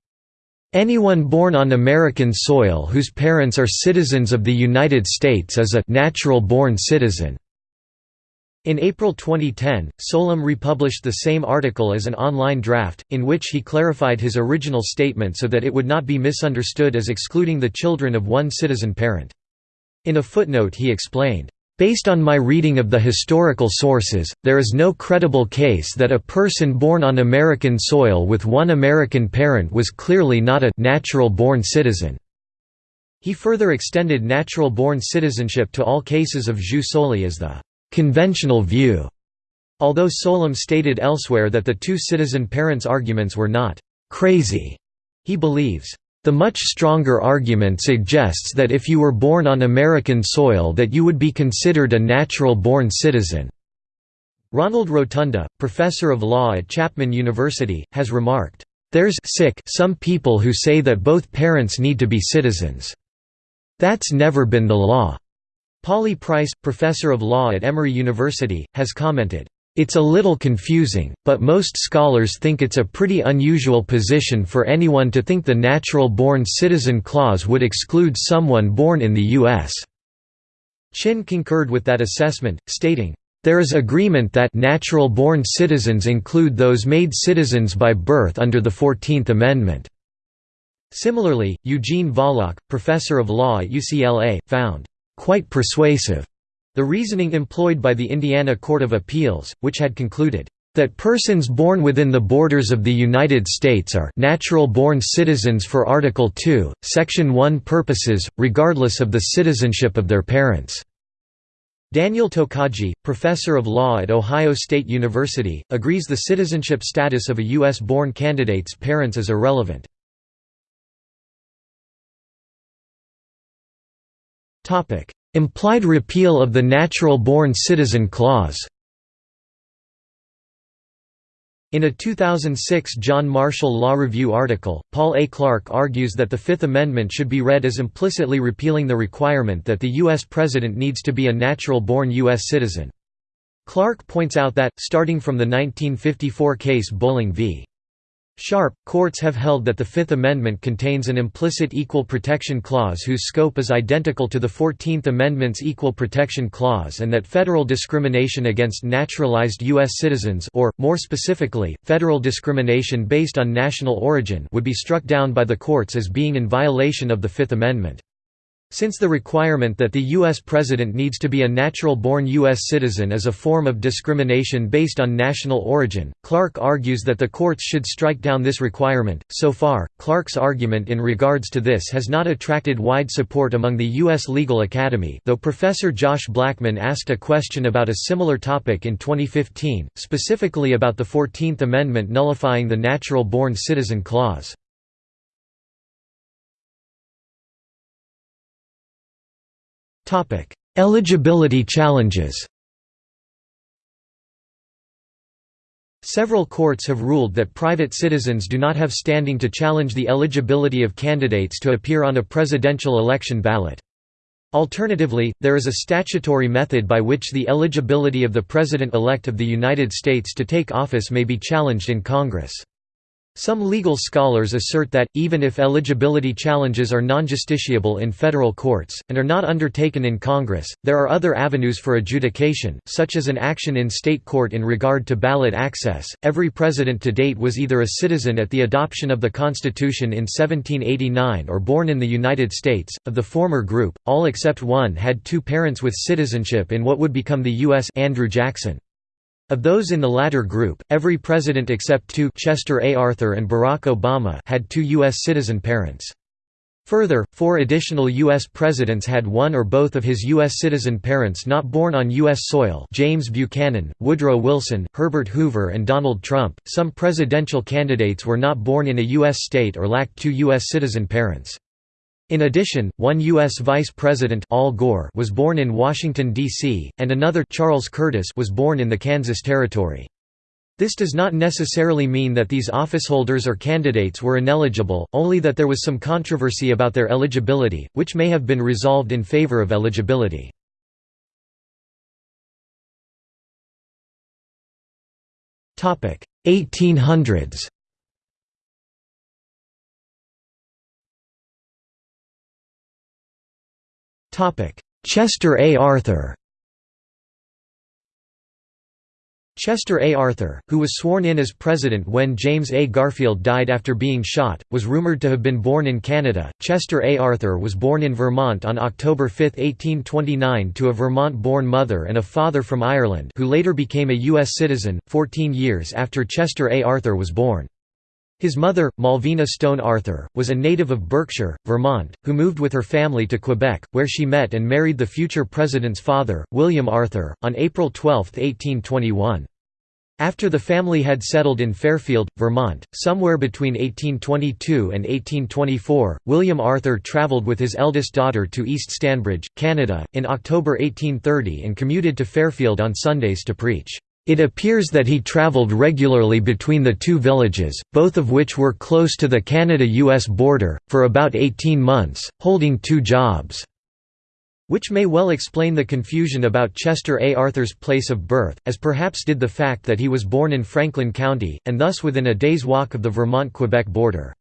A: Anyone born on American soil whose parents are citizens of the United States is a natural-born citizen. In April 2010, Solum republished the same article as an online draft, in which he clarified his original statement so that it would not be misunderstood as excluding the children of one citizen parent. In a footnote he explained, Based on my reading of the historical sources, there is no credible case that a person born on American soil with one American parent was clearly not a natural-born citizen. He further extended natural-born citizenship to all cases of jus soli as the conventional view, although Solum stated elsewhere that the two citizen parents arguments were not crazy. He believes the much stronger argument suggests that if you were born on American soil that you would be considered a natural-born citizen." Ronald Rotunda, professor of law at Chapman University, has remarked, "...there's sick some people who say that both parents need to be citizens. That's never been the law." Polly Price, professor of law at Emory University, has commented, it's a little confusing, but most scholars think it's a pretty unusual position for anyone to think the natural-born citizen clause would exclude someone born in the U.S. Chin concurred with that assessment, stating, there is agreement that natural-born citizens include those made citizens by birth under the Fourteenth Amendment." Similarly, Eugene Volokh, professor of law at UCLA, found, "...quite persuasive," The reasoning employed by the Indiana Court of Appeals, which had concluded, that persons born within the borders of the United States are natural-born citizens for Article 2, Section 1 purposes, regardless of the citizenship of their parents." Daniel Tokaji, professor of law at Ohio State University, agrees the citizenship status of a U.S.-born candidate's parents is irrelevant. Implied repeal of the Natural-Born Citizen Clause In a 2006 John Marshall Law Review article, Paul A. Clark argues that the Fifth Amendment should be read as implicitly repealing the requirement that the U.S. President needs to be a natural-born U.S. citizen. Clark points out that, starting from the 1954 case Bolling v. Sharpe, courts have held that the Fifth Amendment contains an implicit Equal Protection Clause whose scope is identical to the Fourteenth Amendment's Equal Protection Clause and that federal discrimination against naturalized U.S. citizens or, more specifically, federal discrimination based on national origin would be struck down by the courts as being in violation of the Fifth Amendment. Since the requirement that the U.S. President needs to be a natural-born U.S. citizen is a form of discrimination based on national origin, Clark argues that the courts should strike down this requirement. So far, Clark's argument in regards to this has not attracted wide support among the U.S. Legal Academy though Professor Josh Blackman asked a question about a similar topic in 2015, specifically about the Fourteenth Amendment nullifying the natural-born citizen clause. Topic: Eligibility challenges. Several courts have ruled that private citizens do not have standing to challenge the eligibility of candidates to appear on a presidential election ballot. Alternatively, there is a statutory method by which the eligibility of the President-elect of the United States to take office may be challenged in Congress. Some legal scholars assert that, even if eligibility challenges are non-justiciable in federal courts, and are not undertaken in Congress, there are other avenues for adjudication, such as an action in state court in regard to ballot access. Every president to date was either a citizen at the adoption of the Constitution in 1789 or born in the United States. Of the former group, all except one had two parents with citizenship in what would become the U.S. Andrew Jackson. Of those in the latter group, every president except two Chester A. Arthur and Barack Obama had two U.S. citizen parents. Further, four additional U.S. presidents had one or both of his U.S. citizen parents not born on U.S. soil James Buchanan, Woodrow Wilson, Herbert Hoover and Donald Trump. Some presidential candidates were not born in a U.S. state or lacked two U.S. citizen parents. In addition, one U.S. Vice President Al Gore was born in Washington, D.C., and another Charles Curtis was born in the Kansas Territory. This does not necessarily mean that these officeholders or candidates were ineligible, only that there was some controversy about their eligibility, which may have been resolved in favor of eligibility. Topic: 1800s. Chester A. Arthur Chester A. Arthur, who was sworn in as president when James A. Garfield died after being shot, was rumored to have been born in Canada. Chester A. Arthur was born in Vermont on October 5, 1829 to a Vermont-born mother and a father from Ireland who later became a U.S. citizen, 14 years after Chester A. Arthur was born. His mother, Malvina Stone Arthur, was a native of Berkshire, Vermont, who moved with her family to Quebec, where she met and married the future president's father, William Arthur, on April 12, 1821. After the family had settled in Fairfield, Vermont, somewhere between 1822 and 1824, William Arthur travelled with his eldest daughter to East Stanbridge, Canada, in October 1830 and commuted to Fairfield on Sundays to preach. It appears that he travelled regularly between the two villages, both of which were close to the Canada-US border, for about 18 months, holding two jobs. Which may well explain the confusion about Chester A. Arthur's place of birth, as perhaps did the fact that he was born in Franklin County, and thus within a day's walk of the Vermont-Quebec border.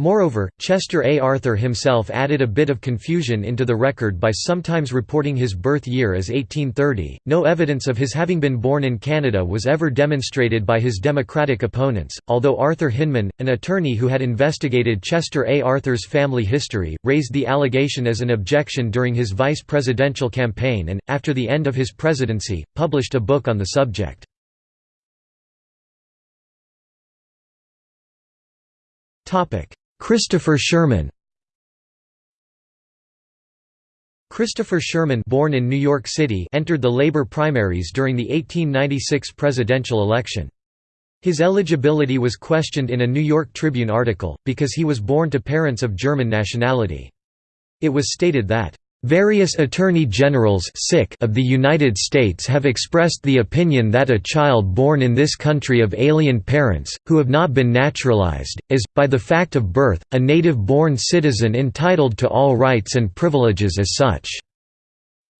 A: Moreover, Chester A. Arthur himself added a bit of confusion into the record by sometimes reporting his birth year as 1830. No evidence of his having been born in Canada was ever demonstrated by his Democratic opponents, although Arthur Hinman, an attorney who had investigated Chester A. Arthur's family history, raised the allegation as an objection during his vice presidential campaign and, after the end of his presidency, published a book on the subject. Topic Christopher Sherman Christopher Sherman born in New York City entered the labor primaries during the 1896 presidential election. His eligibility was questioned in a New York Tribune article, because he was born to parents of German nationality. It was stated that, Various attorney generals of the United States have expressed the opinion that a child born in this country of alien parents, who have not been naturalized, is, by the fact of birth, a native-born citizen entitled to all rights and privileges as such.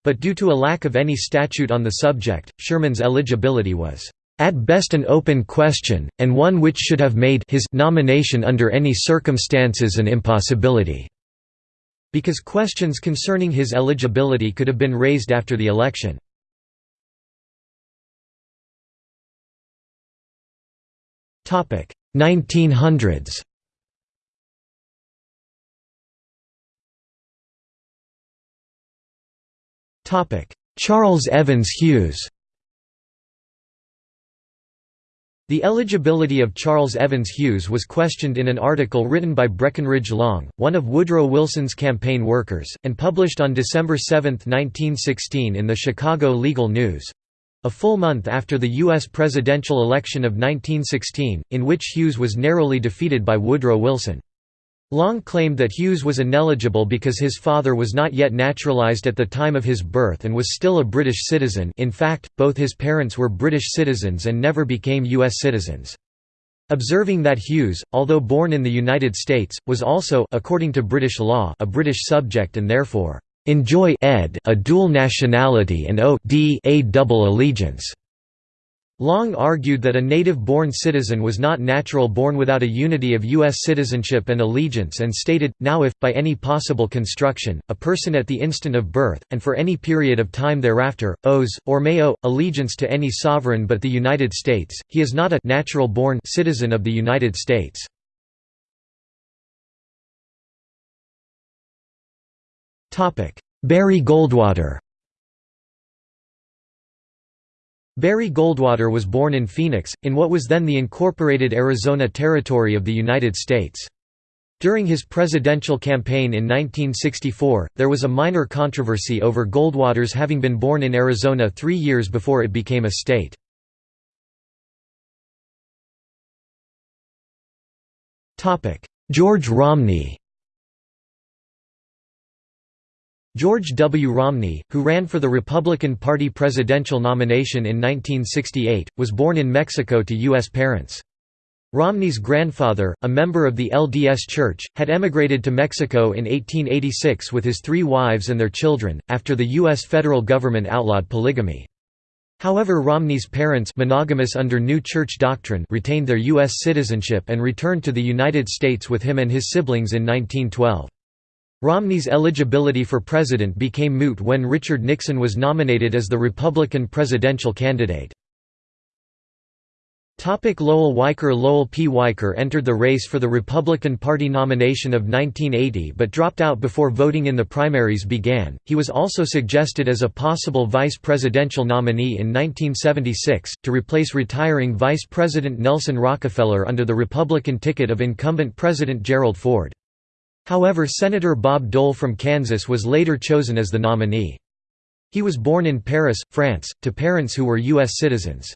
A: But due to a lack of any statute on the subject, Sherman's eligibility was at best an open question, and one which should have made his nomination under any circumstances an impossibility. Because questions concerning his eligibility could have been raised after the election. Topic 1900s. Topic Charles Evans Hughes. The eligibility of Charles Evans Hughes was questioned in an article written by Breckinridge Long, one of Woodrow Wilson's campaign workers, and published on December 7, 1916 in the Chicago Legal News—a full month after the U.S. presidential election of 1916, in which Hughes was narrowly defeated by Woodrow Wilson. Long claimed that Hughes was ineligible because his father was not yet naturalized at the time of his birth and was still a British citizen in fact, both his parents were British citizens and never became U.S. citizens. Observing that Hughes, although born in the United States, was also according to British law a British subject and therefore enjoy ed a dual nationality and o d a double allegiance. Long argued that a native-born citizen was not natural-born without a unity of U.S. citizenship and allegiance and stated, now if, by any possible construction, a person at the instant of birth, and for any period of time thereafter, owes, or may owe, allegiance to any sovereign but the United States, he is not a natural-born citizen of the United States. Barry Goldwater Barry Goldwater was born in Phoenix, in what was then the incorporated Arizona Territory of the United States. During his presidential campaign in 1964, there was a minor controversy over Goldwater's having been born in Arizona three years before it became a state. George Romney George W. Romney, who ran for the Republican Party presidential nomination in 1968, was born in Mexico to U.S. parents. Romney's grandfather, a member of the LDS Church, had emigrated to Mexico in 1886 with his three wives and their children, after the U.S. federal government outlawed polygamy. However Romney's parents monogamous under New Church doctrine retained their U.S. citizenship and returned to the United States with him and his siblings in 1912. Romney's eligibility for president became moot when Richard Nixon was nominated as the Republican presidential candidate. Lowell Weicker Lowell P. Weicker entered the race for the Republican Party nomination of 1980 but dropped out before voting in the primaries began. He was also suggested as a possible vice presidential nominee in 1976, to replace retiring Vice President Nelson Rockefeller under the Republican ticket of incumbent President Gerald Ford. However Senator Bob Dole from Kansas was later chosen as the nominee. He was born in Paris, France, to parents who were U.S. citizens.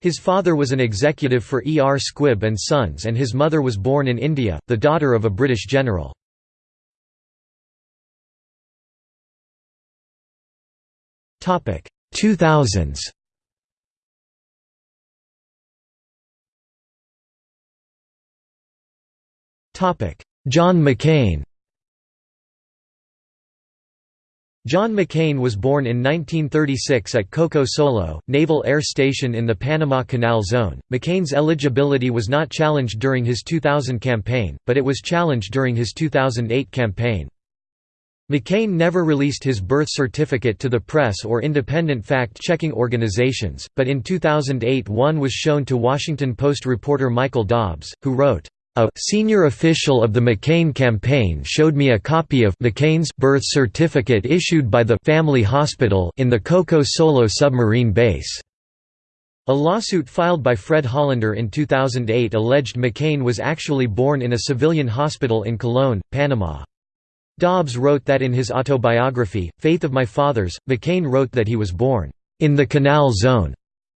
A: His father was an executive for E. R. Squibb and Sons and his mother was born in India, the daughter of a British general. Topic 2000s. Topic John McCain John McCain was born in 1936 at Coco Solo, Naval Air Station in the Panama Canal Zone. McCain's eligibility was not challenged during his 2000 campaign, but it was challenged during his 2008 campaign. McCain never released his birth certificate to the press or independent fact-checking organizations, but in 2008 one was shown to Washington Post reporter Michael Dobbs, who wrote, a senior official of the McCain campaign showed me a copy of McCain's birth certificate issued by the family hospital in the Coco Solo submarine base. A lawsuit filed by Fred Hollander in 2008 alleged McCain was actually born in a civilian hospital in Colón, Panama. Dobbs wrote that in his autobiography, Faith of My Fathers, McCain wrote that he was born in the Canal Zone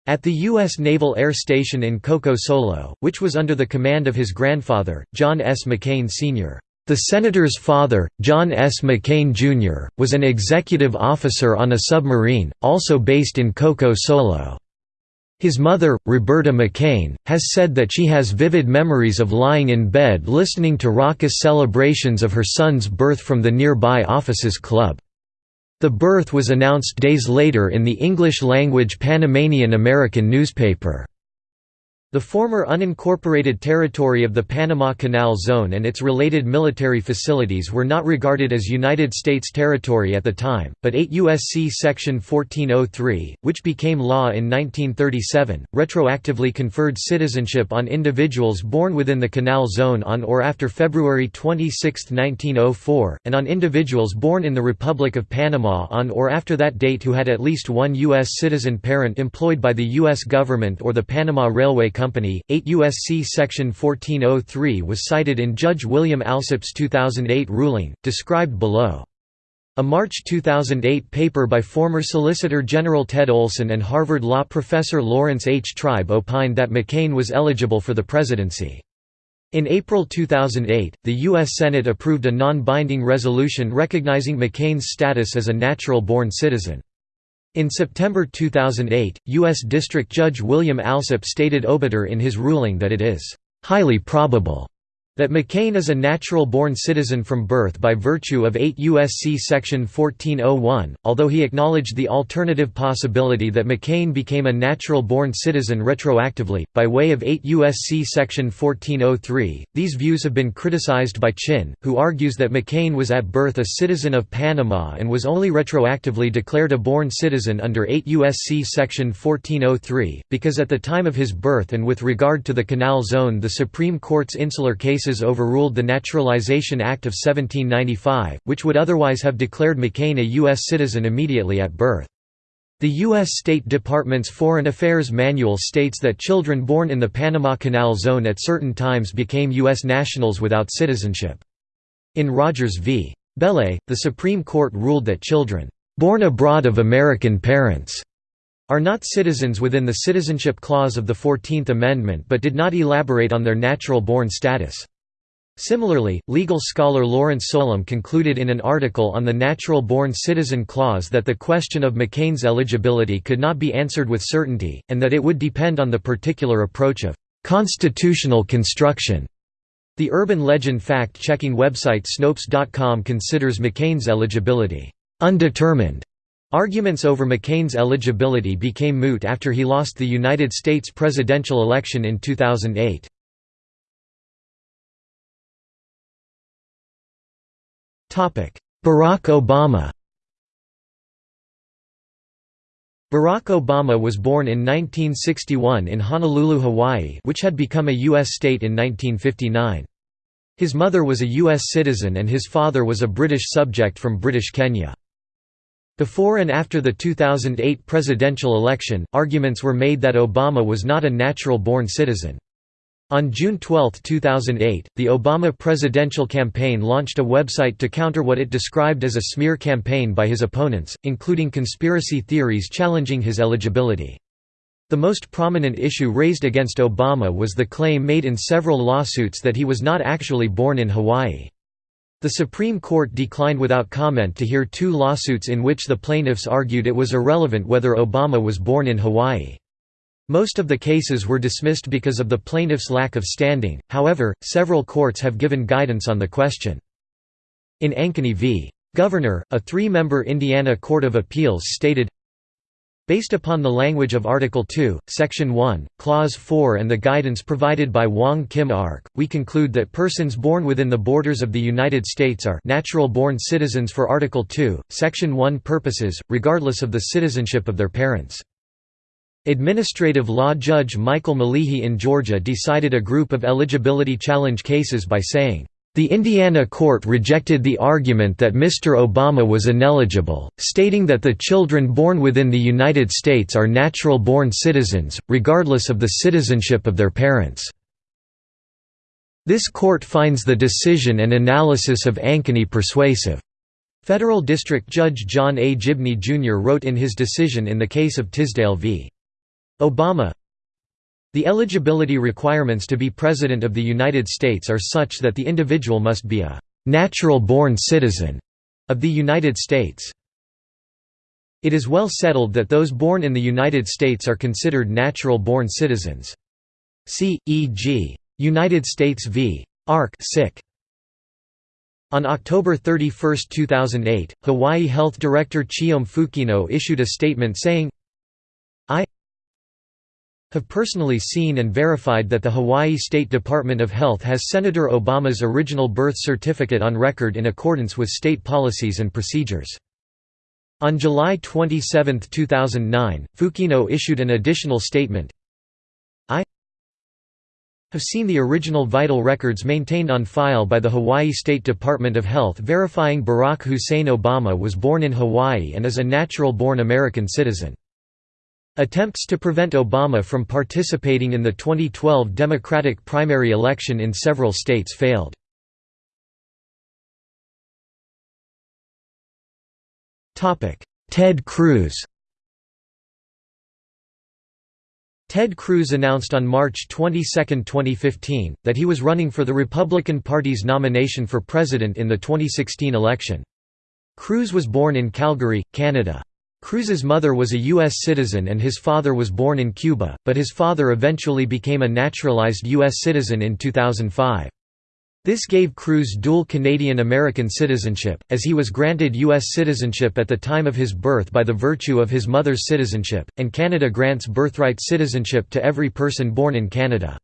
A: at the U.S. Naval Air Station in Coco Solo, which was under the command of his grandfather, John S. McCain Sr. The senator's father, John S. McCain, Jr., was an executive officer on a submarine, also based in Coco Solo. His mother, Roberta McCain, has said that she has vivid memories of lying in bed listening to raucous celebrations of her son's birth from the nearby Officers Club. The birth was announced days later in the English-language Panamanian American newspaper. The former unincorporated territory of the Panama Canal Zone and its related military facilities were not regarded as United States territory at the time, but 8 U.S.C. Section 1403, which became law in 1937, retroactively conferred citizenship on individuals born within the Canal Zone on or after February 26, 1904, and on individuals born in the Republic of Panama on or after that date who had at least one U.S. citizen parent employed by the U.S. government or the Panama Railway Company. 8 U.S.C. Section 1403 was cited in Judge William Alsup's 2008 ruling, described below. A March 2008 paper by former Solicitor General Ted Olson and Harvard law professor Lawrence H. Tribe opined that McCain was eligible for the presidency. In April 2008, the U.S. Senate approved a non-binding resolution recognizing McCain's status as a natural-born citizen. In September 2008, U.S. District Judge William Alsup stated obiter in his ruling that it is highly probable that McCain is a natural-born citizen from birth by virtue of 8 U.S.C. Section 1401, although he acknowledged the alternative possibility that McCain became a natural-born citizen retroactively, by way of 8 U.S.C. Section 1403. These views have been criticized by Chin, who argues that McCain was at birth a citizen of Panama and was only retroactively declared a born citizen under 8 U.S.C. Section 1403, because at the time of his birth and with regard to the Canal Zone the Supreme Court's insular case overruled the Naturalization Act of 1795, which would otherwise have declared McCain a U.S. citizen immediately at birth. The U.S. State Department's Foreign Affairs Manual states that children born in the Panama Canal Zone at certain times became U.S. nationals without citizenship. In Rogers v. Bellei, the Supreme Court ruled that children, "...born abroad of American parents," are not citizens within the Citizenship Clause of the Fourteenth Amendment but did not elaborate on their natural-born status. Similarly, legal scholar Lawrence Solum concluded in an article on the natural-born citizen clause that the question of McCain's eligibility could not be answered with certainty, and that it would depend on the particular approach of constitutional construction. The urban legend fact-checking website Snopes.com considers McCain's eligibility undetermined. Arguments over McCain's eligibility became moot after he lost the United States presidential election in 2008. Barack Obama Barack Obama was born in 1961 in Honolulu, Hawaii which had become a U.S. state in 1959. His mother was a U.S. citizen and his father was a British subject from British Kenya. Before and after the 2008 presidential election, arguments were made that Obama was not a natural-born citizen. On June 12, 2008, the Obama presidential campaign launched a website to counter what it described as a smear campaign by his opponents, including conspiracy theories challenging his eligibility. The most prominent issue raised against Obama was the claim made in several lawsuits that he was not actually born in Hawaii. The Supreme Court declined without comment to hear two lawsuits in which the plaintiffs argued it was irrelevant whether Obama was born in Hawaii. Most of the cases were dismissed because of the plaintiff's lack of standing, however, several courts have given guidance on the question. In Ankeny v. Governor, a three-member Indiana Court of Appeals stated, Based upon the language of Article 2, Section 1, Clause 4 and the guidance provided by Wong Kim Ark, we conclude that persons born within the borders of the United States are natural-born citizens for Article 2, Section 1 purposes, regardless of the citizenship of their parents. Administrative law judge Michael Malihi in Georgia decided a group of eligibility challenge cases by saying, the Indiana court rejected the argument that Mr. Obama was ineligible, stating that the children born within the United States are natural-born citizens, regardless of the citizenship of their parents. This court finds the decision and analysis of Ankeny persuasive. Federal District Judge John A. Gibney Jr. wrote in his decision in the case of Tisdale v. Obama The eligibility requirements to be President of the United States are such that the individual must be a natural-born citizen of the United States. It is well settled that those born in the United States are considered natural-born citizens. See, e.g. United States v. Sick. On October 31, 2008, Hawaii Health Director Chiyome Fukino issued a statement saying, have personally seen and verified that the Hawaii State Department of Health has Senator Obama's original birth certificate on record in accordance with state policies and procedures. On July 27, 2009, Fukino issued an additional statement, I have seen the original vital records maintained on file by the Hawaii State Department of Health verifying Barack Hussein Obama was born in Hawaii and is a natural-born American citizen. Attempts to prevent Obama from participating in the 2012 Democratic primary election in several states failed. Ted Cruz Ted Cruz announced on March 22, 2015, that he was running for the Republican Party's nomination for president in the 2016 election. Cruz was born in Calgary, Canada. Cruz's mother was a U.S. citizen and his father was born in Cuba, but his father eventually became a naturalized U.S. citizen in 2005. This gave Cruz dual Canadian-American citizenship, as he was granted U.S. citizenship at the time of his birth by the virtue of his mother's citizenship, and Canada grants birthright citizenship to every person born in Canada.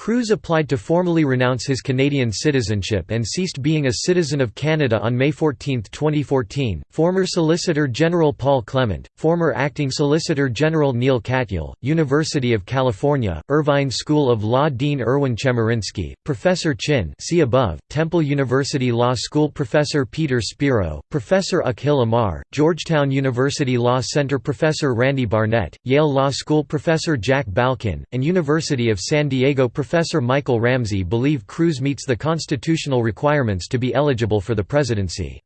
A: Cruz applied to formally renounce his Canadian citizenship and ceased being a citizen of Canada on May 14, 2014. Former Solicitor General Paul Clement, former Acting Solicitor General Neil Katyal, University of California, Irvine School of Law Dean Erwin Chemerinsky, Professor Chin see above, Temple University Law School Professor Peter Spiro, Professor Akhil Amar, Georgetown University Law Center Professor Randy Barnett, Yale Law School Professor Jack Balkin, and University of San Diego Professor Professor Michael Ramsey believe Cruz meets the constitutional requirements to be eligible for the presidency.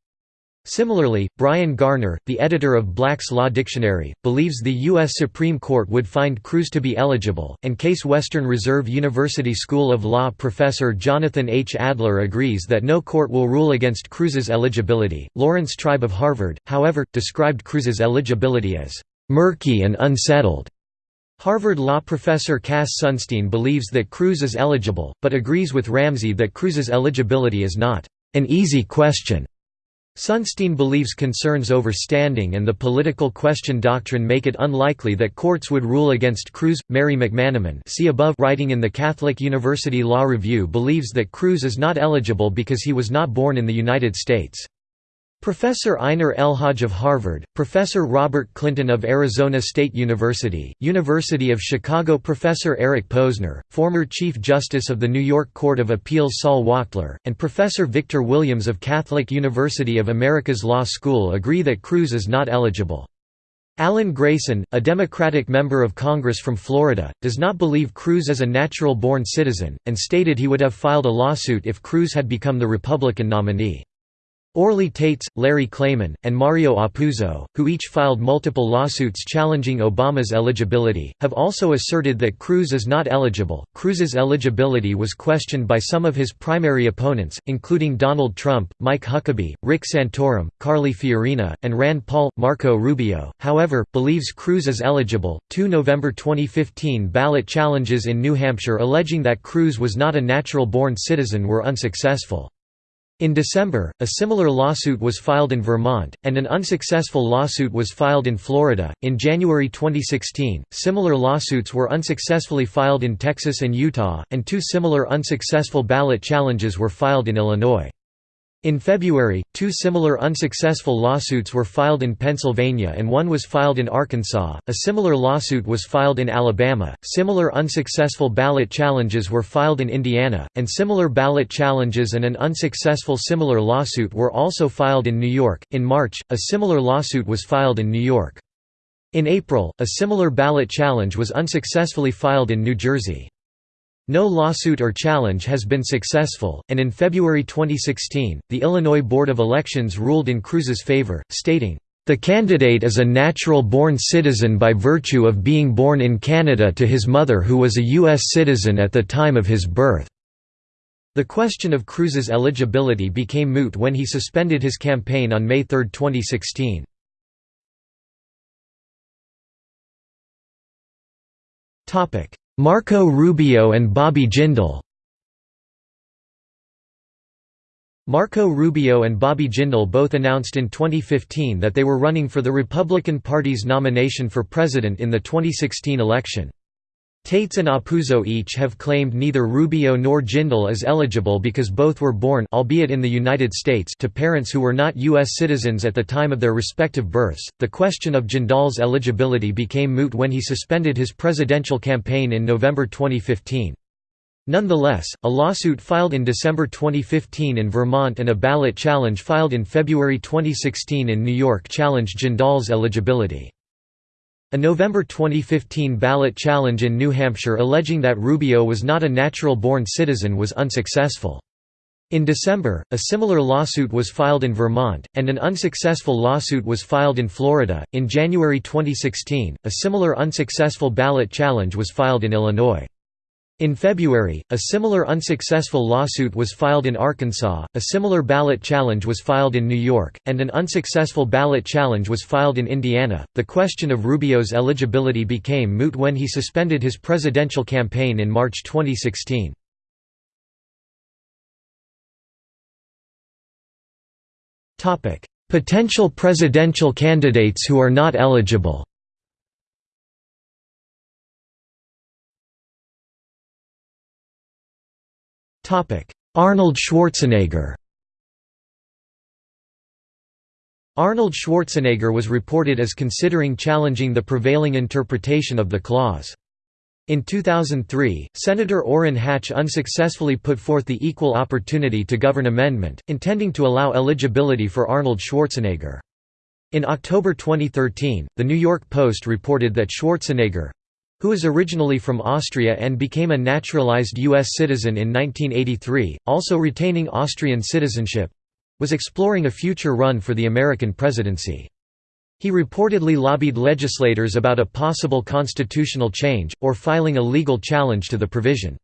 A: Similarly, Bryan Garner, the editor of Black's Law Dictionary, believes the U.S. Supreme Court would find Cruz to be eligible, and Case Western Reserve University School of Law professor Jonathan H. Adler agrees that no court will rule against Cruz's eligibility. Laurence Tribe of Harvard, however, described Cruz's eligibility as murky and unsettled. Harvard law professor Cass Sunstein believes that Cruz is eligible, but agrees with Ramsey that Cruz's eligibility is not an easy question. Sunstein believes concerns over standing and the political question doctrine make it unlikely that courts would rule against Cruz. Mary McManamon see above writing in the Catholic University Law Review believes that Cruz is not eligible because he was not born in the United States. Professor Einer Elhauge of Harvard, Professor Robert Clinton of Arizona State University, University of Chicago Professor Eric Posner, former Chief Justice of the New York Court of Appeals Sol Wachtler, and Professor Victor Williams of Catholic University of America's Law School agree that Cruz is not eligible. Alan Grayson, a Democratic member of Congress from Florida, does not believe Cruz is a natural-born citizen, and stated he would have filed a lawsuit if Cruz had become the Republican nominee. Orly Taitz, Larry Klayman, and Mario Apuzzo, who each filed multiple lawsuits challenging Obama's eligibility, have also asserted that Cruz is not eligible. Cruz's eligibility was questioned by some of his primary opponents, including Donald Trump, Mike Huckabee, Rick Santorum, Carly Fiorina, and Rand Paul. Marco Rubio, however, believes Cruz is eligible. Two November 2015 ballot challenges in New Hampshire alleging that Cruz was not a natural born citizen were unsuccessful. In December, a similar lawsuit was filed in Vermont, and an unsuccessful lawsuit was filed in Florida. In January 2016, similar lawsuits were unsuccessfully filed in Texas and Utah, and two similar unsuccessful ballot challenges were filed in Illinois. In February, two similar unsuccessful lawsuits were filed in Pennsylvania and one was filed in Arkansas. A similar lawsuit was filed in Alabama. Similar unsuccessful ballot challenges were filed in Indiana, and similar ballot challenges and an unsuccessful similar lawsuit were also filed in New York. In March, a similar lawsuit was filed in New York. In April, a similar ballot challenge was unsuccessfully filed in New Jersey. No lawsuit or challenge has been successful, and in February 2016, the Illinois Board of Elections ruled in Cruz's favor, stating, "...the candidate is a natural-born citizen by virtue of being born in Canada to his mother who was a U.S. citizen at the time of his birth." The question of Cruz's eligibility became moot when he suspended his campaign on May 3, 2016. Marco Rubio and Bobby Jindal Marco Rubio and Bobby Jindal both announced in 2015 that they were running for the Republican Party's nomination for president in the 2016 election. Taitz and Apuzzo each have claimed neither Rubio nor Jindal is eligible because both were born albeit in the United States to parents who were not U.S. citizens at the time of their respective births. The question of Jindal's eligibility became moot when he suspended his presidential campaign in November 2015. Nonetheless, a lawsuit filed in December 2015 in Vermont and a ballot challenge filed in February 2016 in New York challenged Jindal's eligibility. A November 2015 ballot challenge in New Hampshire alleging that Rubio was not a natural-born citizen was unsuccessful. In December, a similar lawsuit was filed in Vermont, and an unsuccessful lawsuit was filed in Florida. In January 2016, a similar unsuccessful ballot challenge was filed in Illinois. In February, a similar unsuccessful lawsuit was filed in Arkansas, a similar ballot challenge was filed in New York, and an unsuccessful ballot challenge was filed in Indiana. The question of Rubio's eligibility became moot when he suspended his presidential campaign in March 2016. Topic: Potential presidential candidates who are not eligible. Arnold Schwarzenegger Arnold Schwarzenegger was reported as considering challenging the prevailing interpretation of the clause. In 2003, Senator Orrin Hatch unsuccessfully put forth the Equal Opportunity to Govern Amendment, intending to allow eligibility for Arnold Schwarzenegger. In October 2013, The New York Post reported that Schwarzenegger, who is originally from Austria and became a naturalized U.S. citizen in 1983, also retaining Austrian citizenship—was exploring a future run for the American presidency. He reportedly lobbied legislators about a possible constitutional change, or filing a legal challenge to the provision.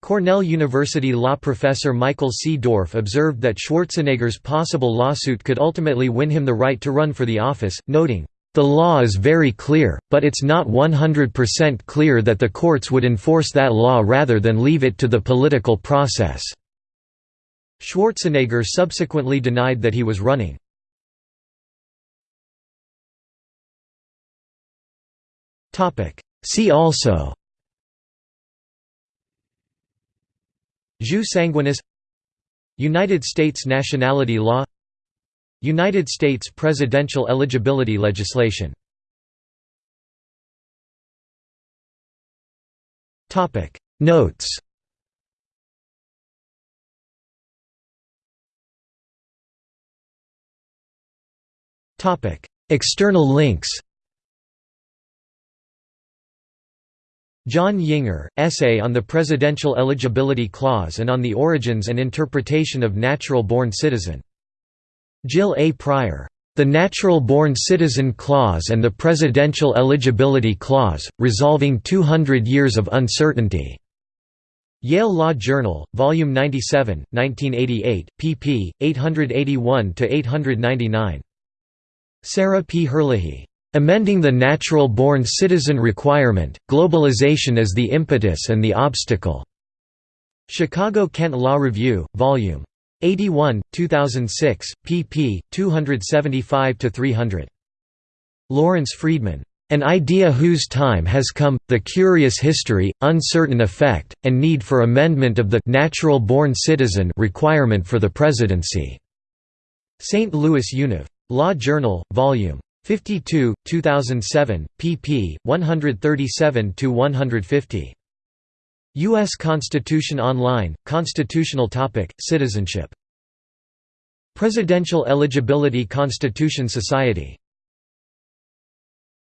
A: Cornell University law professor Michael C. Dorf observed that Schwarzenegger's possible lawsuit could ultimately win him the right to run for the office, noting, the law is very clear, but it's not 100% clear that the courts would enforce that law rather than leave it to the political process." Schwarzenegger subsequently denied that he was running. See also Jus sanguinis United States nationality law United States presidential eligibility legislation. Notes. External links. John Yinger, Essay on the Presidential Eligibility Clause and on the Origins and Interpretation of Natural-Born Citizen Jill A. Pryor. The Natural-Born Citizen Clause and the Presidential Eligibility Clause, Resolving 200 Years of Uncertainty. Yale Law Journal, Volume 97, 1988, pp. 881–899. Sarah P. Herlihy. Amending the Natural-Born Citizen Requirement, Globalization as the Impetus and the Obstacle. Chicago-Kent Law Review, Vol. 81, 2006, pp. 275–300. Lawrence Friedman. An idea whose time has come, the curious history, uncertain effect, and need for amendment of the natural-born citizen requirement for the presidency." St. Louis Univ. Law Journal, Vol. 52, 2007, pp. 137–150. U.S. Constitution Online, Constitutional Topic, Citizenship. Presidential Eligibility Constitution Society